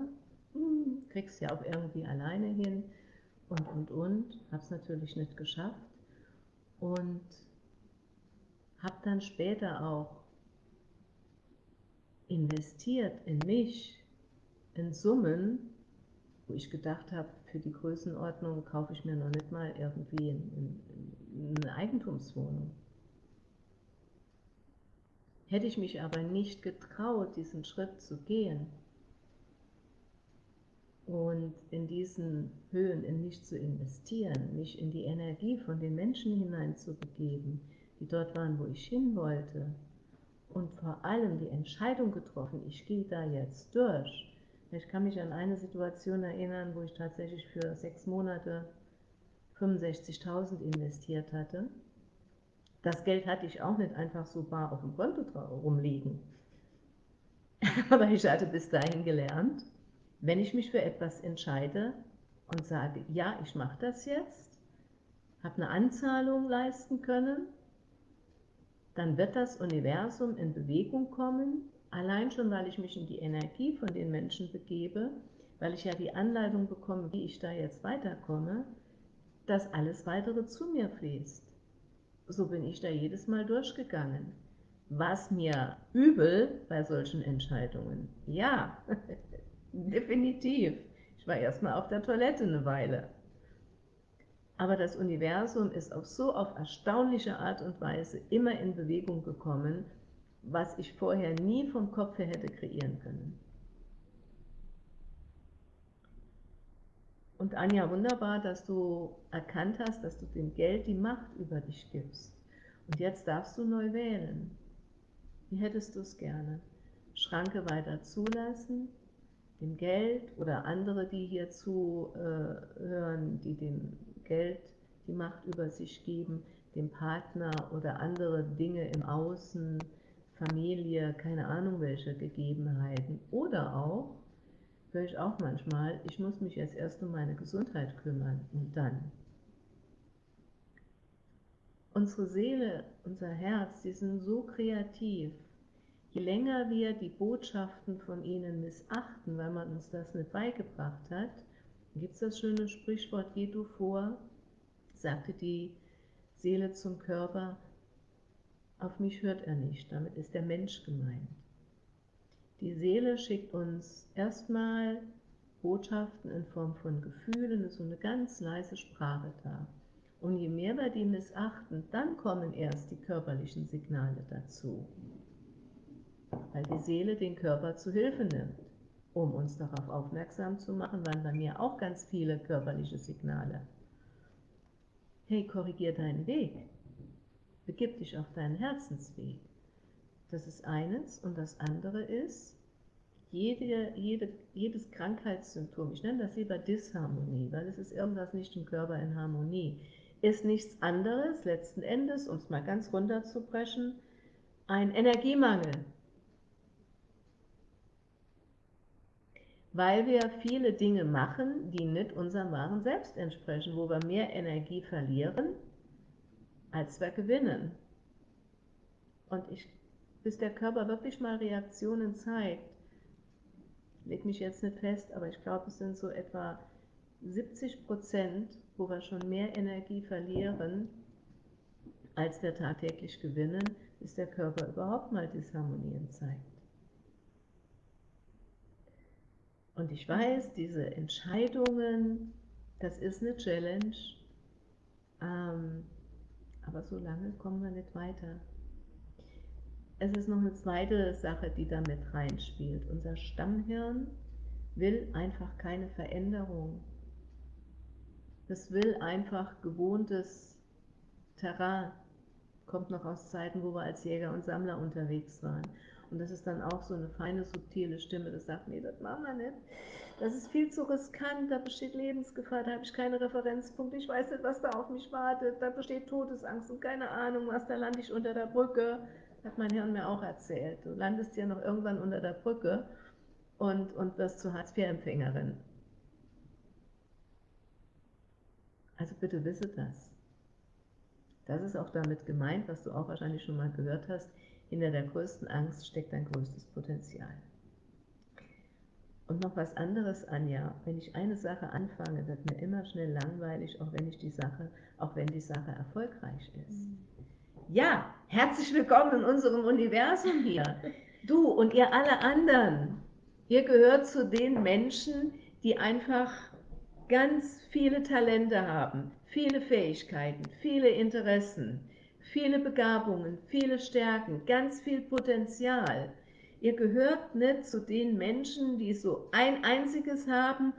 Hm, kriegst ja auch irgendwie alleine hin und und und. Habe es natürlich nicht geschafft. Und habe dann später auch investiert in mich, in Summen, wo ich gedacht habe, für die Größenordnung kaufe ich mir noch nicht mal irgendwie eine Eigentumswohnung. Hätte ich mich aber nicht getraut, diesen Schritt zu gehen und in diesen Höhen in mich zu investieren, mich in die Energie von den Menschen hineinzubegeben, die dort waren, wo ich hin wollte, und vor allem die Entscheidung getroffen, ich gehe da jetzt durch. Ich kann mich an eine Situation erinnern, wo ich tatsächlich für sechs Monate 65.000 investiert hatte. Das Geld hatte ich auch nicht einfach so bar auf dem Konto rumliegen. Aber ich hatte bis dahin gelernt, wenn ich mich für etwas entscheide und sage, ja, ich mache das jetzt, habe eine Anzahlung leisten können, dann wird das Universum in Bewegung kommen, allein schon, weil ich mich in die Energie von den Menschen begebe, weil ich ja die Anleitung bekomme, wie ich da jetzt weiterkomme, dass alles weitere zu mir fließt. So bin ich da jedes Mal durchgegangen. Was mir übel bei solchen Entscheidungen? Ja, definitiv. Ich war erstmal auf der Toilette eine Weile. Aber das Universum ist auf so auf erstaunliche Art und Weise immer in Bewegung gekommen, was ich vorher nie vom Kopf her hätte kreieren können. Und Anja, wunderbar, dass du erkannt hast, dass du dem Geld die Macht über dich gibst. Und jetzt darfst du neu wählen. Wie hättest du es gerne? Schranke weiter zulassen, dem Geld oder andere, die hier zuhören, die dem Geld die Macht über sich geben, dem Partner oder andere Dinge im Außen, Familie, keine Ahnung welche Gegebenheiten. Oder auch, höre ich auch manchmal, ich muss mich jetzt erst um meine Gesundheit kümmern und dann. Unsere Seele, unser Herz, die sind so kreativ. Je länger wir die Botschaften von ihnen missachten, weil man uns das nicht beigebracht hat, gibt es das schöne Sprichwort, geh du vor, sagte die Seele zum Körper, auf mich hört er nicht, damit ist der Mensch gemeint. Die Seele schickt uns erstmal Botschaften in Form von Gefühlen, ist so eine ganz leise Sprache da. Und je mehr wir die missachten, dann kommen erst die körperlichen Signale dazu. Weil die Seele den Körper zu Hilfe nimmt, um uns darauf aufmerksam zu machen, waren bei mir auch ganz viele körperliche Signale. Hey, korrigier deinen Weg. Begib dich auf deinen Herzensweg. Das ist eines. Und das andere ist, jede, jede, jedes Krankheitssymptom, ich nenne das lieber Disharmonie, weil es ist irgendwas nicht im Körper in Harmonie, ist nichts anderes, letzten Endes, um es mal ganz runterzubrechen, ein Energiemangel. Weil wir viele Dinge machen, die nicht unserem wahren Selbst entsprechen, wo wir mehr Energie verlieren, als wir gewinnen. Und ich, bis der Körper wirklich mal Reaktionen zeigt, leg mich jetzt nicht fest, aber ich glaube, es sind so etwa 70 Prozent, wo wir schon mehr Energie verlieren, als wir tagtäglich gewinnen, bis der Körper überhaupt mal Disharmonien zeigt. Und ich weiß, diese Entscheidungen, das ist eine Challenge, ähm, aber so lange kommen wir nicht weiter. Es ist noch eine zweite Sache, die damit reinspielt. Unser Stammhirn will einfach keine Veränderung. Das will einfach gewohntes Terrain. Kommt noch aus Zeiten, wo wir als Jäger und Sammler unterwegs waren. Und das ist dann auch so eine feine, subtile Stimme, das sagt, nee, das machen wir nicht. Das ist viel zu riskant, da besteht Lebensgefahr, da habe ich keine Referenzpunkte, ich weiß nicht, was da auf mich wartet, da besteht Todesangst und keine Ahnung, was, da lande ich unter der Brücke. Hat mein Hirn mir auch erzählt. Du landest ja noch irgendwann unter der Brücke und, und wirst zur Hartz-IV-Empfängerin. Also bitte wisse das. Das ist auch damit gemeint, was du auch wahrscheinlich schon mal gehört hast, hinter der größten Angst steckt dein größtes Potenzial. Und noch was anderes, Anja, wenn ich eine Sache anfange, wird mir immer schnell langweilig, auch wenn ich die Sache, auch wenn die Sache erfolgreich ist. Ja, herzlich willkommen in unserem Universum hier. Du und ihr alle anderen, ihr gehört zu den Menschen, die einfach ganz viele Talente haben, viele Fähigkeiten, viele Interessen, viele Begabungen, viele Stärken, ganz viel Potenzial. Ihr gehört nicht zu den Menschen, die so ein einziges haben,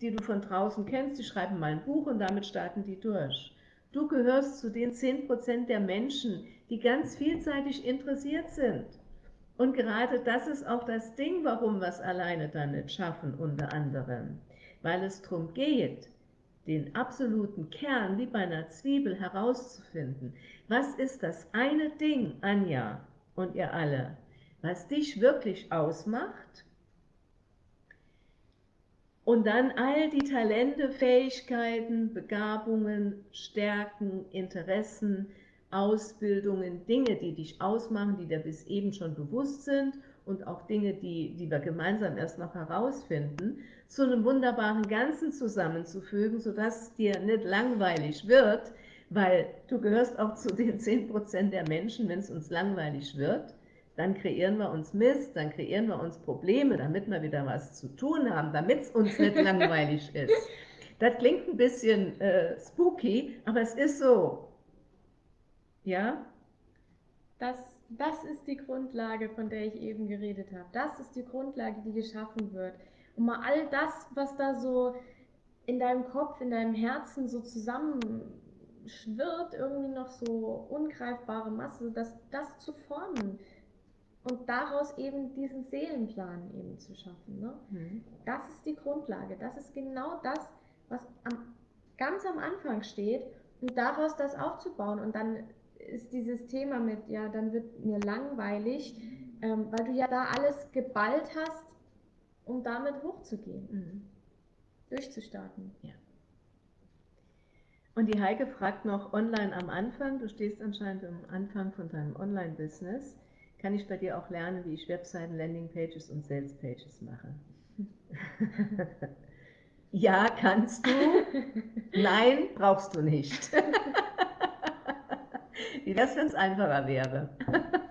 die du von draußen kennst, die schreiben mal ein Buch und damit starten die durch. Du gehörst zu den 10% der Menschen, die ganz vielseitig interessiert sind. Und gerade das ist auch das Ding, warum wir es alleine dann nicht schaffen, unter anderem. Weil es darum geht, den absoluten Kern wie bei einer Zwiebel herauszufinden. Was ist das eine Ding, Anja und ihr alle, was dich wirklich ausmacht? Und dann all die Talente, Fähigkeiten, Begabungen, Stärken, Interessen, Ausbildungen, Dinge, die dich ausmachen, die dir bis eben schon bewusst sind und auch Dinge, die, die wir gemeinsam erst noch herausfinden, zu einem wunderbaren Ganzen zusammenzufügen, sodass dir nicht langweilig wird, weil du gehörst auch zu den 10% der Menschen, wenn es uns langweilig wird, dann kreieren wir uns Mist, dann kreieren wir uns Probleme, damit wir wieder was zu tun haben, damit es uns nicht langweilig ist. Das klingt ein bisschen äh, spooky, aber es ist so. Ja? Das, das ist die Grundlage, von der ich eben geredet habe. Das ist die Grundlage, die geschaffen wird. Und mal all das, was da so in deinem Kopf, in deinem Herzen so zusammenschwirrt, irgendwie noch so ungreifbare Masse, dass das zu formen und daraus eben diesen Seelenplan eben zu schaffen. Ne? Mhm. Das ist die Grundlage. Das ist genau das, was am, ganz am Anfang steht und daraus das aufzubauen. Und dann ist dieses Thema mit, ja, dann wird mir langweilig, ähm, weil du ja da alles geballt hast, um damit hochzugehen, mhm. durchzustarten. Ja. Und die Heike fragt noch online am Anfang, du stehst anscheinend am Anfang von deinem Online-Business, kann ich bei dir auch lernen, wie ich Webseiten, Landingpages und Salespages mache? ja, kannst du. Nein, brauchst du nicht. wie wäre es, wenn es einfacher wäre?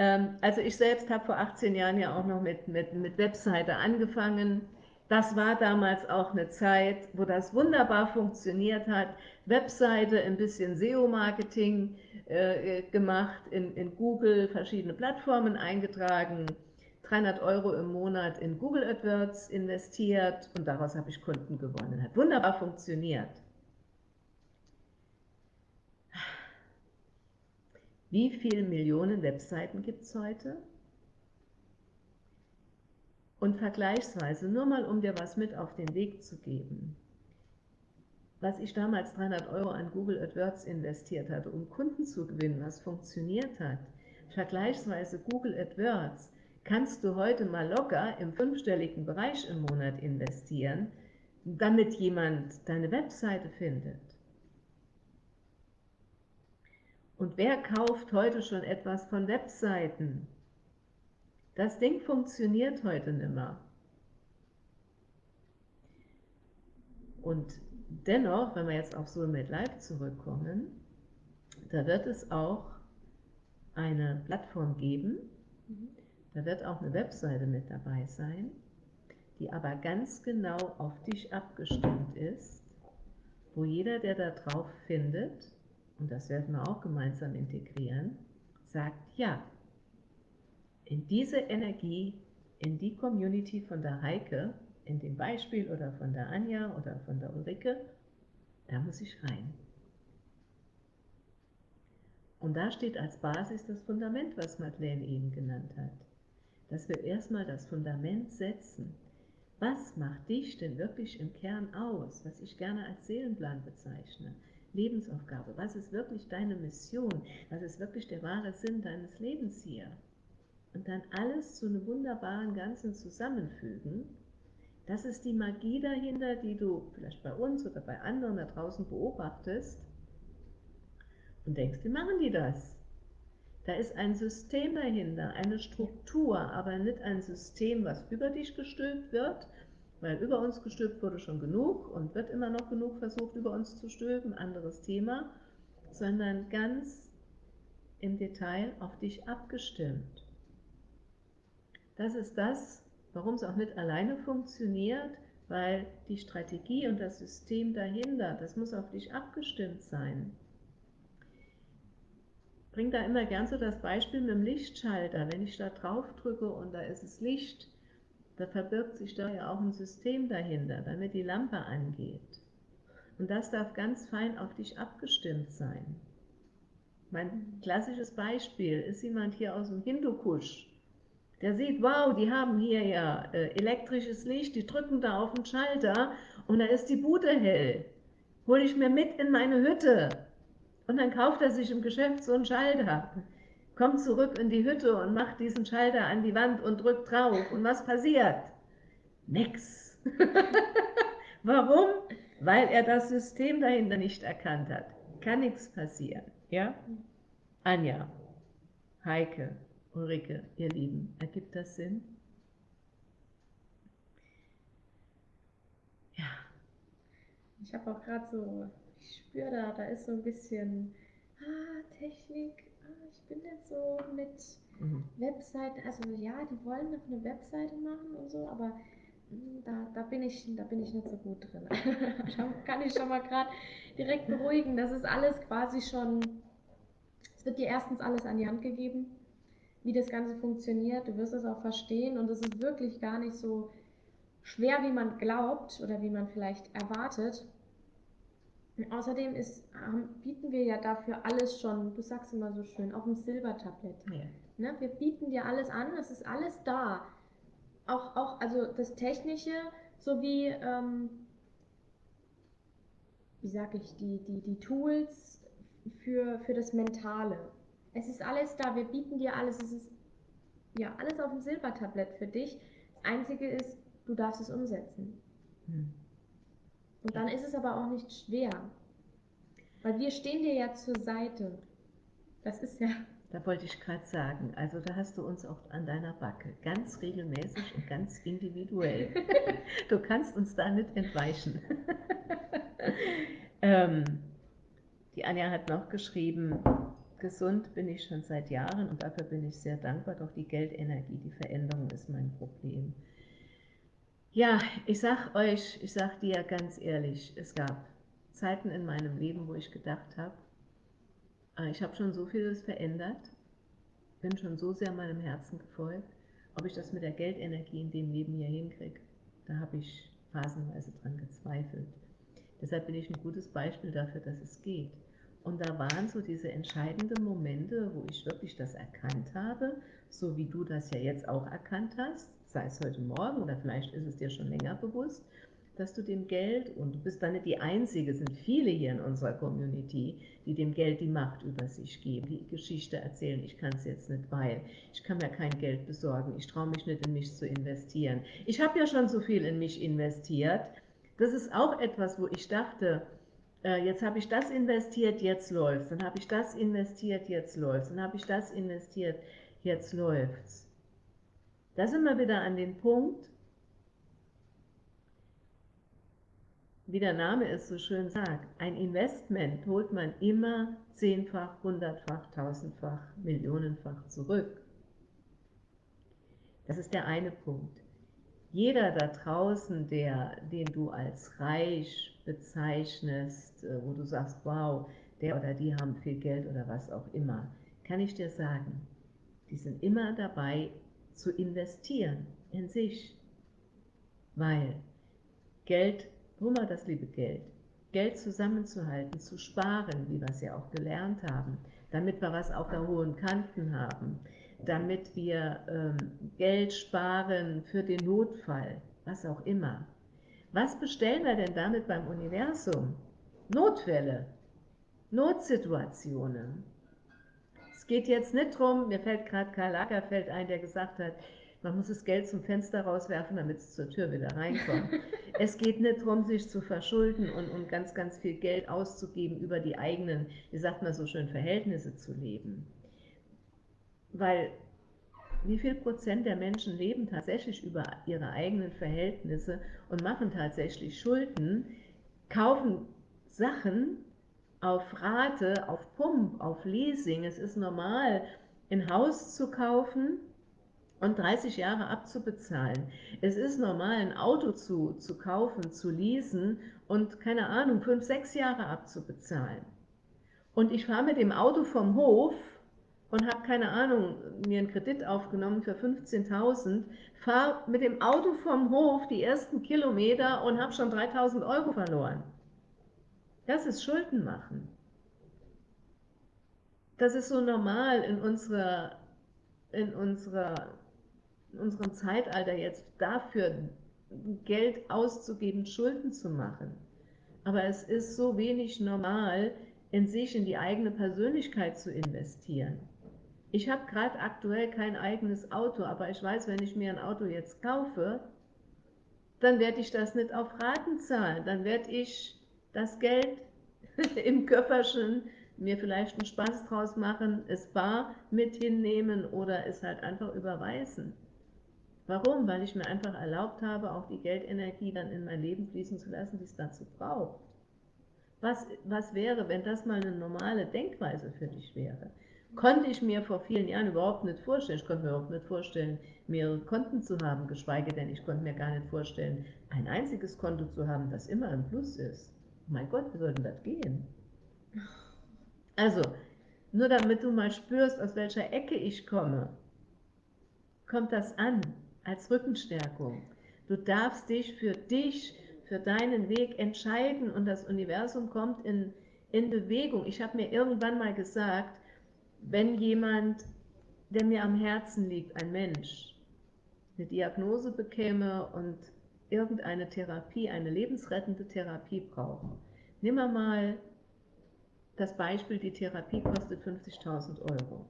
Ähm, also ich selbst habe vor 18 Jahren ja auch noch mit, mit, mit Webseite angefangen. Das war damals auch eine Zeit, wo das wunderbar funktioniert hat. Webseite, ein bisschen SEO-Marketing äh, gemacht, in, in Google verschiedene Plattformen eingetragen, 300 Euro im Monat in Google AdWords investiert und daraus habe ich Kunden gewonnen. Hat wunderbar funktioniert. Wie viele Millionen Webseiten gibt es heute? Und vergleichsweise, nur mal um dir was mit auf den Weg zu geben, was ich damals 300 Euro an Google AdWords investiert hatte, um Kunden zu gewinnen, was funktioniert hat, vergleichsweise Google AdWords, kannst du heute mal locker im fünfstelligen Bereich im Monat investieren, damit jemand deine Webseite findet. Und wer kauft heute schon etwas von Webseiten? Das Ding funktioniert heute nicht mehr. Und dennoch, wenn wir jetzt auf Soulmate Live zurückkommen, da wird es auch eine Plattform geben, mhm. da wird auch eine Webseite mit dabei sein, die aber ganz genau auf dich abgestimmt ist, wo jeder, der da drauf findet, und das werden wir auch gemeinsam integrieren, sagt ja. In diese Energie, in die Community von der Heike, in dem Beispiel oder von der Anja oder von der Ulrike, da muss ich rein. Und da steht als Basis das Fundament, was Madeleine eben genannt hat. Dass wir erstmal das Fundament setzen. Was macht dich denn wirklich im Kern aus, was ich gerne als Seelenplan bezeichne? Lebensaufgabe? Was ist wirklich deine Mission? Was ist wirklich der wahre Sinn deines Lebens hier? Und dann alles zu einem wunderbaren Ganzen zusammenfügen. Das ist die Magie dahinter, die du vielleicht bei uns oder bei anderen da draußen beobachtest und denkst, wie machen die das? Da ist ein System dahinter, eine Struktur, aber nicht ein System, was über dich gestülpt wird, weil über uns gestülpt wurde schon genug und wird immer noch genug versucht, über uns zu stülpen, anderes Thema, sondern ganz im Detail auf dich abgestimmt. Das ist das, warum es auch nicht alleine funktioniert, weil die Strategie und das System dahinter, das muss auf dich abgestimmt sein. Ich bringe da immer gern so das Beispiel mit dem Lichtschalter. Wenn ich da drauf drücke und da ist es Licht, da verbirgt sich da ja auch ein System dahinter, damit die Lampe angeht. Und das darf ganz fein auf dich abgestimmt sein. Mein klassisches Beispiel ist jemand hier aus dem Hindukusch, der sieht, wow, die haben hier ja äh, elektrisches Licht, die drücken da auf den Schalter und da ist die Bude hell. Hole ich mir mit in meine Hütte. Und dann kauft er sich im Geschäft so einen Schalter kommt zurück in die Hütte und macht diesen Schalter an die Wand und drückt drauf. Und was passiert? Nix. Warum? Weil er das System dahinter nicht erkannt hat. Kann nichts passieren. Ja? Anja, Heike, Ulrike, ihr Lieben, ergibt das Sinn? Ja. Ich habe auch gerade so, ich spüre da, da ist so ein bisschen ah, Technik, bin jetzt so mit mhm. Webseiten, also ja, die wollen noch eine Webseite machen und so, aber hm, da, da, bin ich, da bin ich nicht so gut drin. da kann ich schon mal gerade direkt beruhigen. Das ist alles quasi schon, es wird dir erstens alles an die Hand gegeben, wie das Ganze funktioniert. Du wirst es auch verstehen und es ist wirklich gar nicht so schwer, wie man glaubt oder wie man vielleicht erwartet. Außerdem ist, bieten wir ja dafür alles schon, du sagst immer so schön, auf dem Silbertablett. Ja. Ne? Wir bieten dir alles an, es ist alles da. Auch, auch also das Technische sowie, ähm, wie sag ich, die, die, die Tools für, für das Mentale. Es ist alles da, wir bieten dir alles, es ist ja alles auf dem Silbertablett für dich. Das Einzige ist, du darfst es umsetzen. Hm. Und dann ist es aber auch nicht schwer. Weil wir stehen dir ja zur Seite. Das ist ja. Da wollte ich gerade sagen, also da hast du uns auch an deiner Backe, ganz regelmäßig und ganz individuell. du kannst uns da nicht entweichen. ähm, die Anja hat noch geschrieben, gesund bin ich schon seit Jahren und dafür bin ich sehr dankbar, doch die Geldenergie, die Veränderung ist mein Problem. Ja, ich sag euch, ich sag dir ganz ehrlich, es gab Zeiten in meinem Leben, wo ich gedacht habe, äh, ich habe schon so vieles verändert, bin schon so sehr meinem Herzen gefolgt, ob ich das mit der Geldenergie in dem Leben hier hinkriege, da habe ich phasenweise dran gezweifelt. Deshalb bin ich ein gutes Beispiel dafür, dass es geht. Und da waren so diese entscheidenden Momente, wo ich wirklich das erkannt habe, so wie du das ja jetzt auch erkannt hast, sei es heute Morgen oder vielleicht ist es dir schon länger bewusst, dass du dem Geld, und du bist dann nicht die Einzige, es sind viele hier in unserer Community, die dem Geld die Macht über sich geben, die Geschichte erzählen, ich kann es jetzt nicht, weil ich kann mir kein Geld besorgen, ich traue mich nicht in mich zu investieren. Ich habe ja schon so viel in mich investiert. Das ist auch etwas, wo ich dachte, äh, jetzt habe ich das investiert, jetzt läuft Dann habe ich das investiert, jetzt läuft Dann habe ich das investiert, jetzt läuft's. Da sind wir wieder an den Punkt, wie der Name es so schön sagt, ein Investment holt man immer zehnfach, hundertfach, tausendfach, millionenfach zurück. Das ist der eine Punkt. Jeder da draußen, der, den du als reich bezeichnest, äh, wo du sagst, wow, der oder die haben viel Geld oder was auch immer, kann ich dir sagen, die sind immer dabei zu investieren in sich, weil Geld wo war das liebe Geld? Geld zusammenzuhalten, zu sparen, wie wir es ja auch gelernt haben, damit wir was auf der hohen Kanten haben, damit wir ähm, Geld sparen für den Notfall, was auch immer. Was bestellen wir denn damit beim Universum? Notfälle, Notsituationen. Es geht jetzt nicht darum, mir fällt gerade Karl Lagerfeld ein, der gesagt hat, man muss das Geld zum Fenster rauswerfen, damit es zur Tür wieder reinkommt. es geht nicht darum, sich zu verschulden und, und ganz, ganz viel Geld auszugeben, über die eigenen, wie sagt man so schön, Verhältnisse zu leben. Weil wie viel Prozent der Menschen leben tatsächlich über ihre eigenen Verhältnisse und machen tatsächlich Schulden, kaufen Sachen auf Rate, auf Pump, auf Leasing. Es ist normal, ein Haus zu kaufen und 30 Jahre abzubezahlen. Es ist normal, ein Auto zu, zu kaufen, zu leasen und, keine Ahnung, 5, 6 Jahre abzubezahlen. Und ich fahre mit dem Auto vom Hof und habe, keine Ahnung, mir einen Kredit aufgenommen für 15.000, fahre mit dem Auto vom Hof die ersten Kilometer und habe schon 3.000 Euro verloren. Das ist Schulden machen. Das ist so normal in unserer, in unserer in unserem Zeitalter jetzt dafür Geld auszugeben, Schulden zu machen. Aber es ist so wenig normal, in sich, in die eigene Persönlichkeit zu investieren. Ich habe gerade aktuell kein eigenes Auto, aber ich weiß, wenn ich mir ein Auto jetzt kaufe, dann werde ich das nicht auf Raten zahlen. Dann werde ich das Geld im Köfferchen mir vielleicht einen Spaß draus machen, es bar mit hinnehmen oder es halt einfach überweisen. Warum? Weil ich mir einfach erlaubt habe, auch die Geldenergie dann in mein Leben fließen zu lassen, die es dazu braucht. Was, was wäre, wenn das mal eine normale Denkweise für dich wäre? Konnte ich mir vor vielen Jahren überhaupt nicht vorstellen. Ich konnte mir überhaupt nicht vorstellen, mehrere Konten zu haben, geschweige denn, ich konnte mir gar nicht vorstellen, ein einziges Konto zu haben, das immer im Plus ist. Mein Gott, wie soll denn das gehen? Also, nur damit du mal spürst, aus welcher Ecke ich komme, kommt das an als Rückenstärkung. Du darfst dich für dich, für deinen Weg entscheiden und das Universum kommt in, in Bewegung. Ich habe mir irgendwann mal gesagt, wenn jemand, der mir am Herzen liegt, ein Mensch, eine Diagnose bekäme und irgendeine Therapie, eine lebensrettende Therapie braucht, nimm mal das Beispiel, die Therapie kostet 50.000 Euro.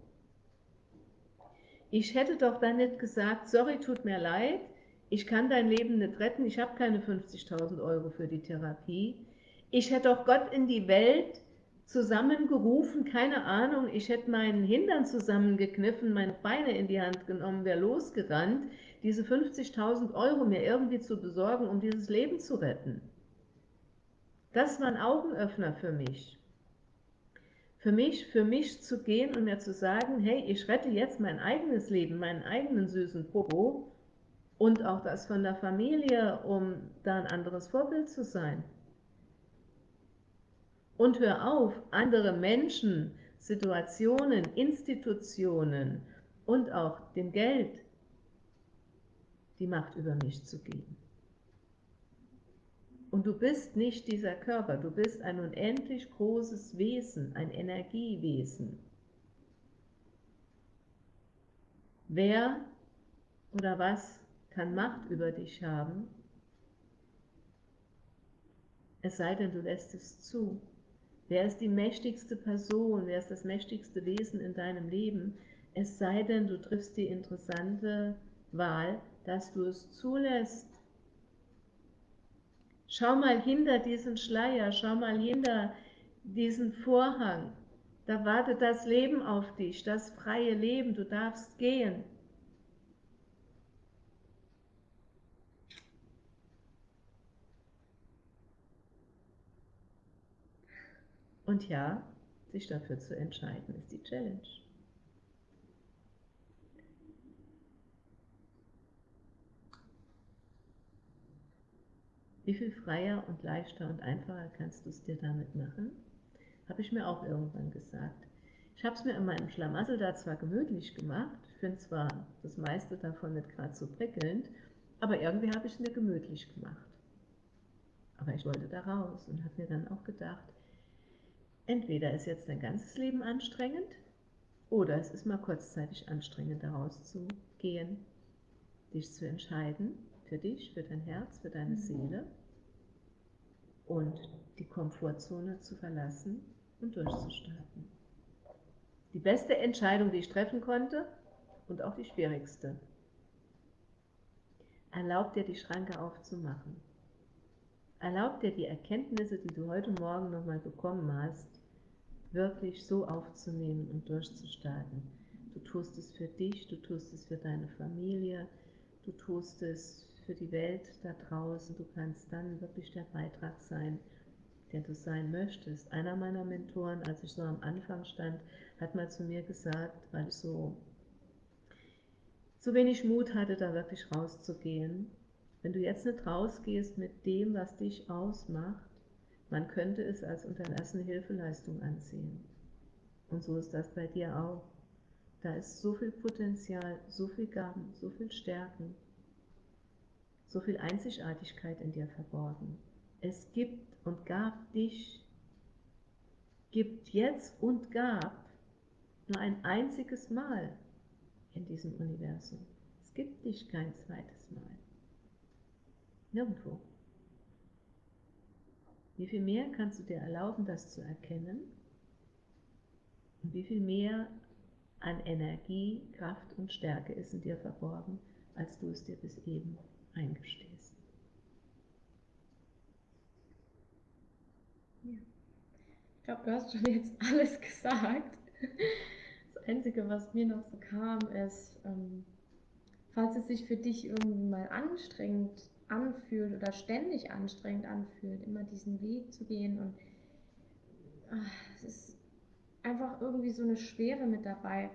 Ich hätte doch dann nicht gesagt, sorry, tut mir leid, ich kann dein Leben nicht retten, ich habe keine 50.000 Euro für die Therapie. Ich hätte doch Gott in die Welt zusammengerufen, keine Ahnung, ich hätte meinen Hintern zusammengekniffen, meine Beine in die Hand genommen, wäre losgerannt, diese 50.000 Euro mir irgendwie zu besorgen, um dieses Leben zu retten. Das war ein Augenöffner für mich. Für mich, für mich zu gehen und mir zu sagen, hey, ich rette jetzt mein eigenes Leben, meinen eigenen süßen Popo und auch das von der Familie, um da ein anderes Vorbild zu sein. Und hör auf, andere Menschen, Situationen, Institutionen und auch dem Geld die Macht über mich zu geben. Und du bist nicht dieser Körper, du bist ein unendlich großes Wesen, ein Energiewesen. Wer oder was kann Macht über dich haben, es sei denn, du lässt es zu. Wer ist die mächtigste Person? Wer ist das mächtigste Wesen in deinem Leben? Es sei denn, du triffst die interessante Wahl, dass du es zulässt. Schau mal hinter diesen Schleier, schau mal hinter diesen Vorhang. Da wartet das Leben auf dich, das freie Leben. Du darfst gehen. Und ja, sich dafür zu entscheiden, ist die Challenge. Wie viel freier und leichter und einfacher kannst du es dir damit machen? Habe ich mir auch irgendwann gesagt. Ich habe es mir in meinem Schlamassel da zwar gemütlich gemacht, ich finde zwar das meiste davon nicht gerade so prickelnd, aber irgendwie habe ich es mir gemütlich gemacht. Aber ich wollte da raus und habe mir dann auch gedacht, Entweder ist jetzt dein ganzes Leben anstrengend oder es ist mal kurzzeitig anstrengend, daraus zu gehen, dich zu entscheiden, für dich, für dein Herz, für deine mhm. Seele und die Komfortzone zu verlassen und durchzustarten. Die beste Entscheidung, die ich treffen konnte und auch die schwierigste. Erlaub dir, die Schranke aufzumachen. Erlaub dir die Erkenntnisse, die du heute Morgen nochmal bekommen hast, wirklich so aufzunehmen und durchzustarten. Du tust es für dich, du tust es für deine Familie, du tust es für die Welt da draußen. Du kannst dann wirklich der Beitrag sein, der du sein möchtest. Einer meiner Mentoren, als ich so am Anfang stand, hat mal zu mir gesagt, weil ich so, so wenig Mut hatte, da wirklich rauszugehen, wenn du jetzt nicht rausgehst mit dem, was dich ausmacht, man könnte es als unterlassene Hilfeleistung ansehen. Und so ist das bei dir auch. Da ist so viel Potenzial, so viel Gaben, so viel Stärken, so viel Einzigartigkeit in dir verborgen. Es gibt und gab dich, gibt jetzt und gab nur ein einziges Mal in diesem Universum. Es gibt dich kein zweites Mal. Nirgendwo. Wie viel mehr kannst du dir erlauben, das zu erkennen? Und wie viel mehr an Energie, Kraft und Stärke ist in dir verborgen, als du es dir bis eben eingestehst? Ja. Ich glaube, du hast schon jetzt alles gesagt. Das Einzige, was mir noch so kam, ist, ähm, falls es sich für dich irgendwie mal anstrengend anfühlt oder ständig anstrengend anfühlt, immer diesen Weg zu gehen und ach, es ist einfach irgendwie so eine Schwere mit dabei.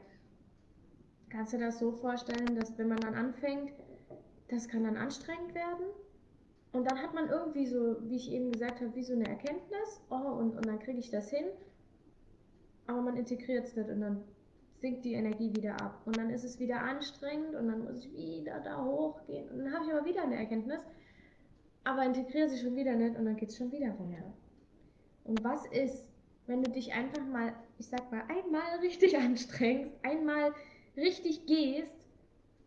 Kannst du dir das so vorstellen, dass wenn man dann anfängt, das kann dann anstrengend werden und dann hat man irgendwie so, wie ich eben gesagt habe, wie so eine Erkenntnis, oh, und, und dann kriege ich das hin, aber man integriert es nicht und dann sinkt die Energie wieder ab. Und dann ist es wieder anstrengend und dann muss ich wieder da hochgehen. Und dann habe ich aber wieder eine Erkenntnis, aber integriere sie schon wieder nicht und dann geht es schon wieder runter. Und was ist, wenn du dich einfach mal, ich sag mal, einmal richtig anstrengst, einmal richtig gehst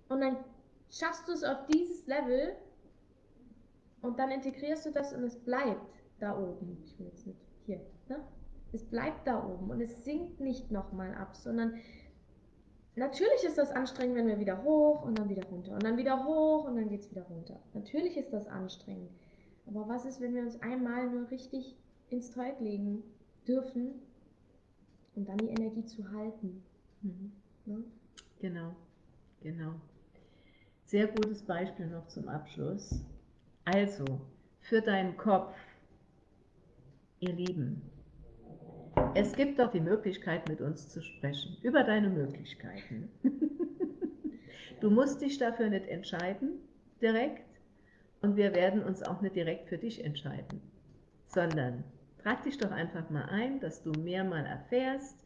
und dann schaffst du es auf dieses Level und dann integrierst du das und es bleibt da oben. Ich will jetzt nicht hier, ne? Es bleibt da oben und es sinkt nicht nochmal ab, sondern natürlich ist das anstrengend, wenn wir wieder hoch und dann wieder runter und dann wieder hoch und dann geht es wieder runter. Natürlich ist das anstrengend. Aber was ist, wenn wir uns einmal nur richtig ins Zeug legen dürfen, um dann die Energie zu halten? Mhm. Ne? Genau, genau. Sehr gutes Beispiel noch zum Abschluss. Also, für deinen Kopf, ihr Lieben, es gibt doch die Möglichkeit, mit uns zu sprechen, über deine Möglichkeiten. Du musst dich dafür nicht entscheiden, direkt, und wir werden uns auch nicht direkt für dich entscheiden, sondern trag dich doch einfach mal ein, dass du mehr mal erfährst,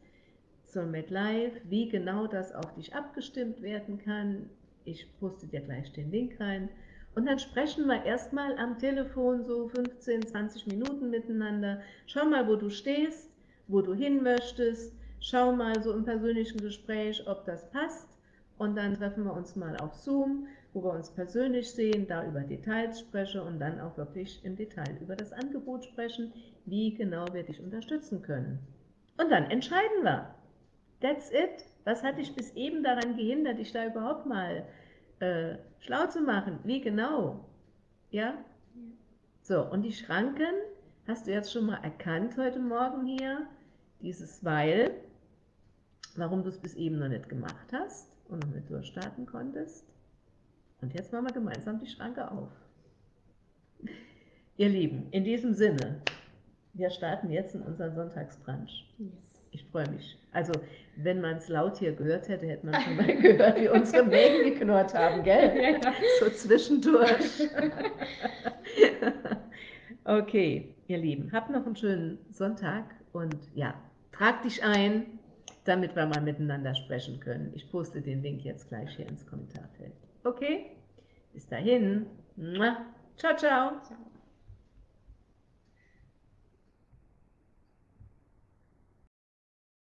so mit Live, wie genau das auf dich abgestimmt werden kann. Ich poste dir gleich den Link rein. Und dann sprechen wir erstmal am Telefon so 15, 20 Minuten miteinander. Schau mal, wo du stehst wo du hin möchtest. Schau mal so im persönlichen Gespräch, ob das passt. Und dann treffen wir uns mal auf Zoom, wo wir uns persönlich sehen, da über Details sprechen und dann auch wirklich im Detail über das Angebot sprechen, wie genau wir dich unterstützen können. Und dann entscheiden wir. That's it. Was hat dich bis eben daran gehindert, dich da überhaupt mal äh, schlau zu machen? Wie genau? Ja? So, und die Schranken hast du jetzt schon mal erkannt heute Morgen hier? Dieses Weil, warum du es bis eben noch nicht gemacht hast und noch nicht durchstarten konntest. Und jetzt machen wir gemeinsam die Schranke auf. Ihr Lieben, in diesem Sinne, wir starten jetzt in unseren Sonntagsbrunch. Yes. Ich freue mich. Also, wenn man es laut hier gehört hätte, hätte man schon mal gehört, wie unsere Mägen geknurrt haben, gell? Ja. So zwischendurch. okay, ihr Lieben, habt noch einen schönen Sonntag und ja, Trag dich ein, damit wir mal miteinander sprechen können. Ich poste den Link jetzt gleich hier ins Kommentarfeld. Okay? Bis dahin. Ciao, ciao. ciao.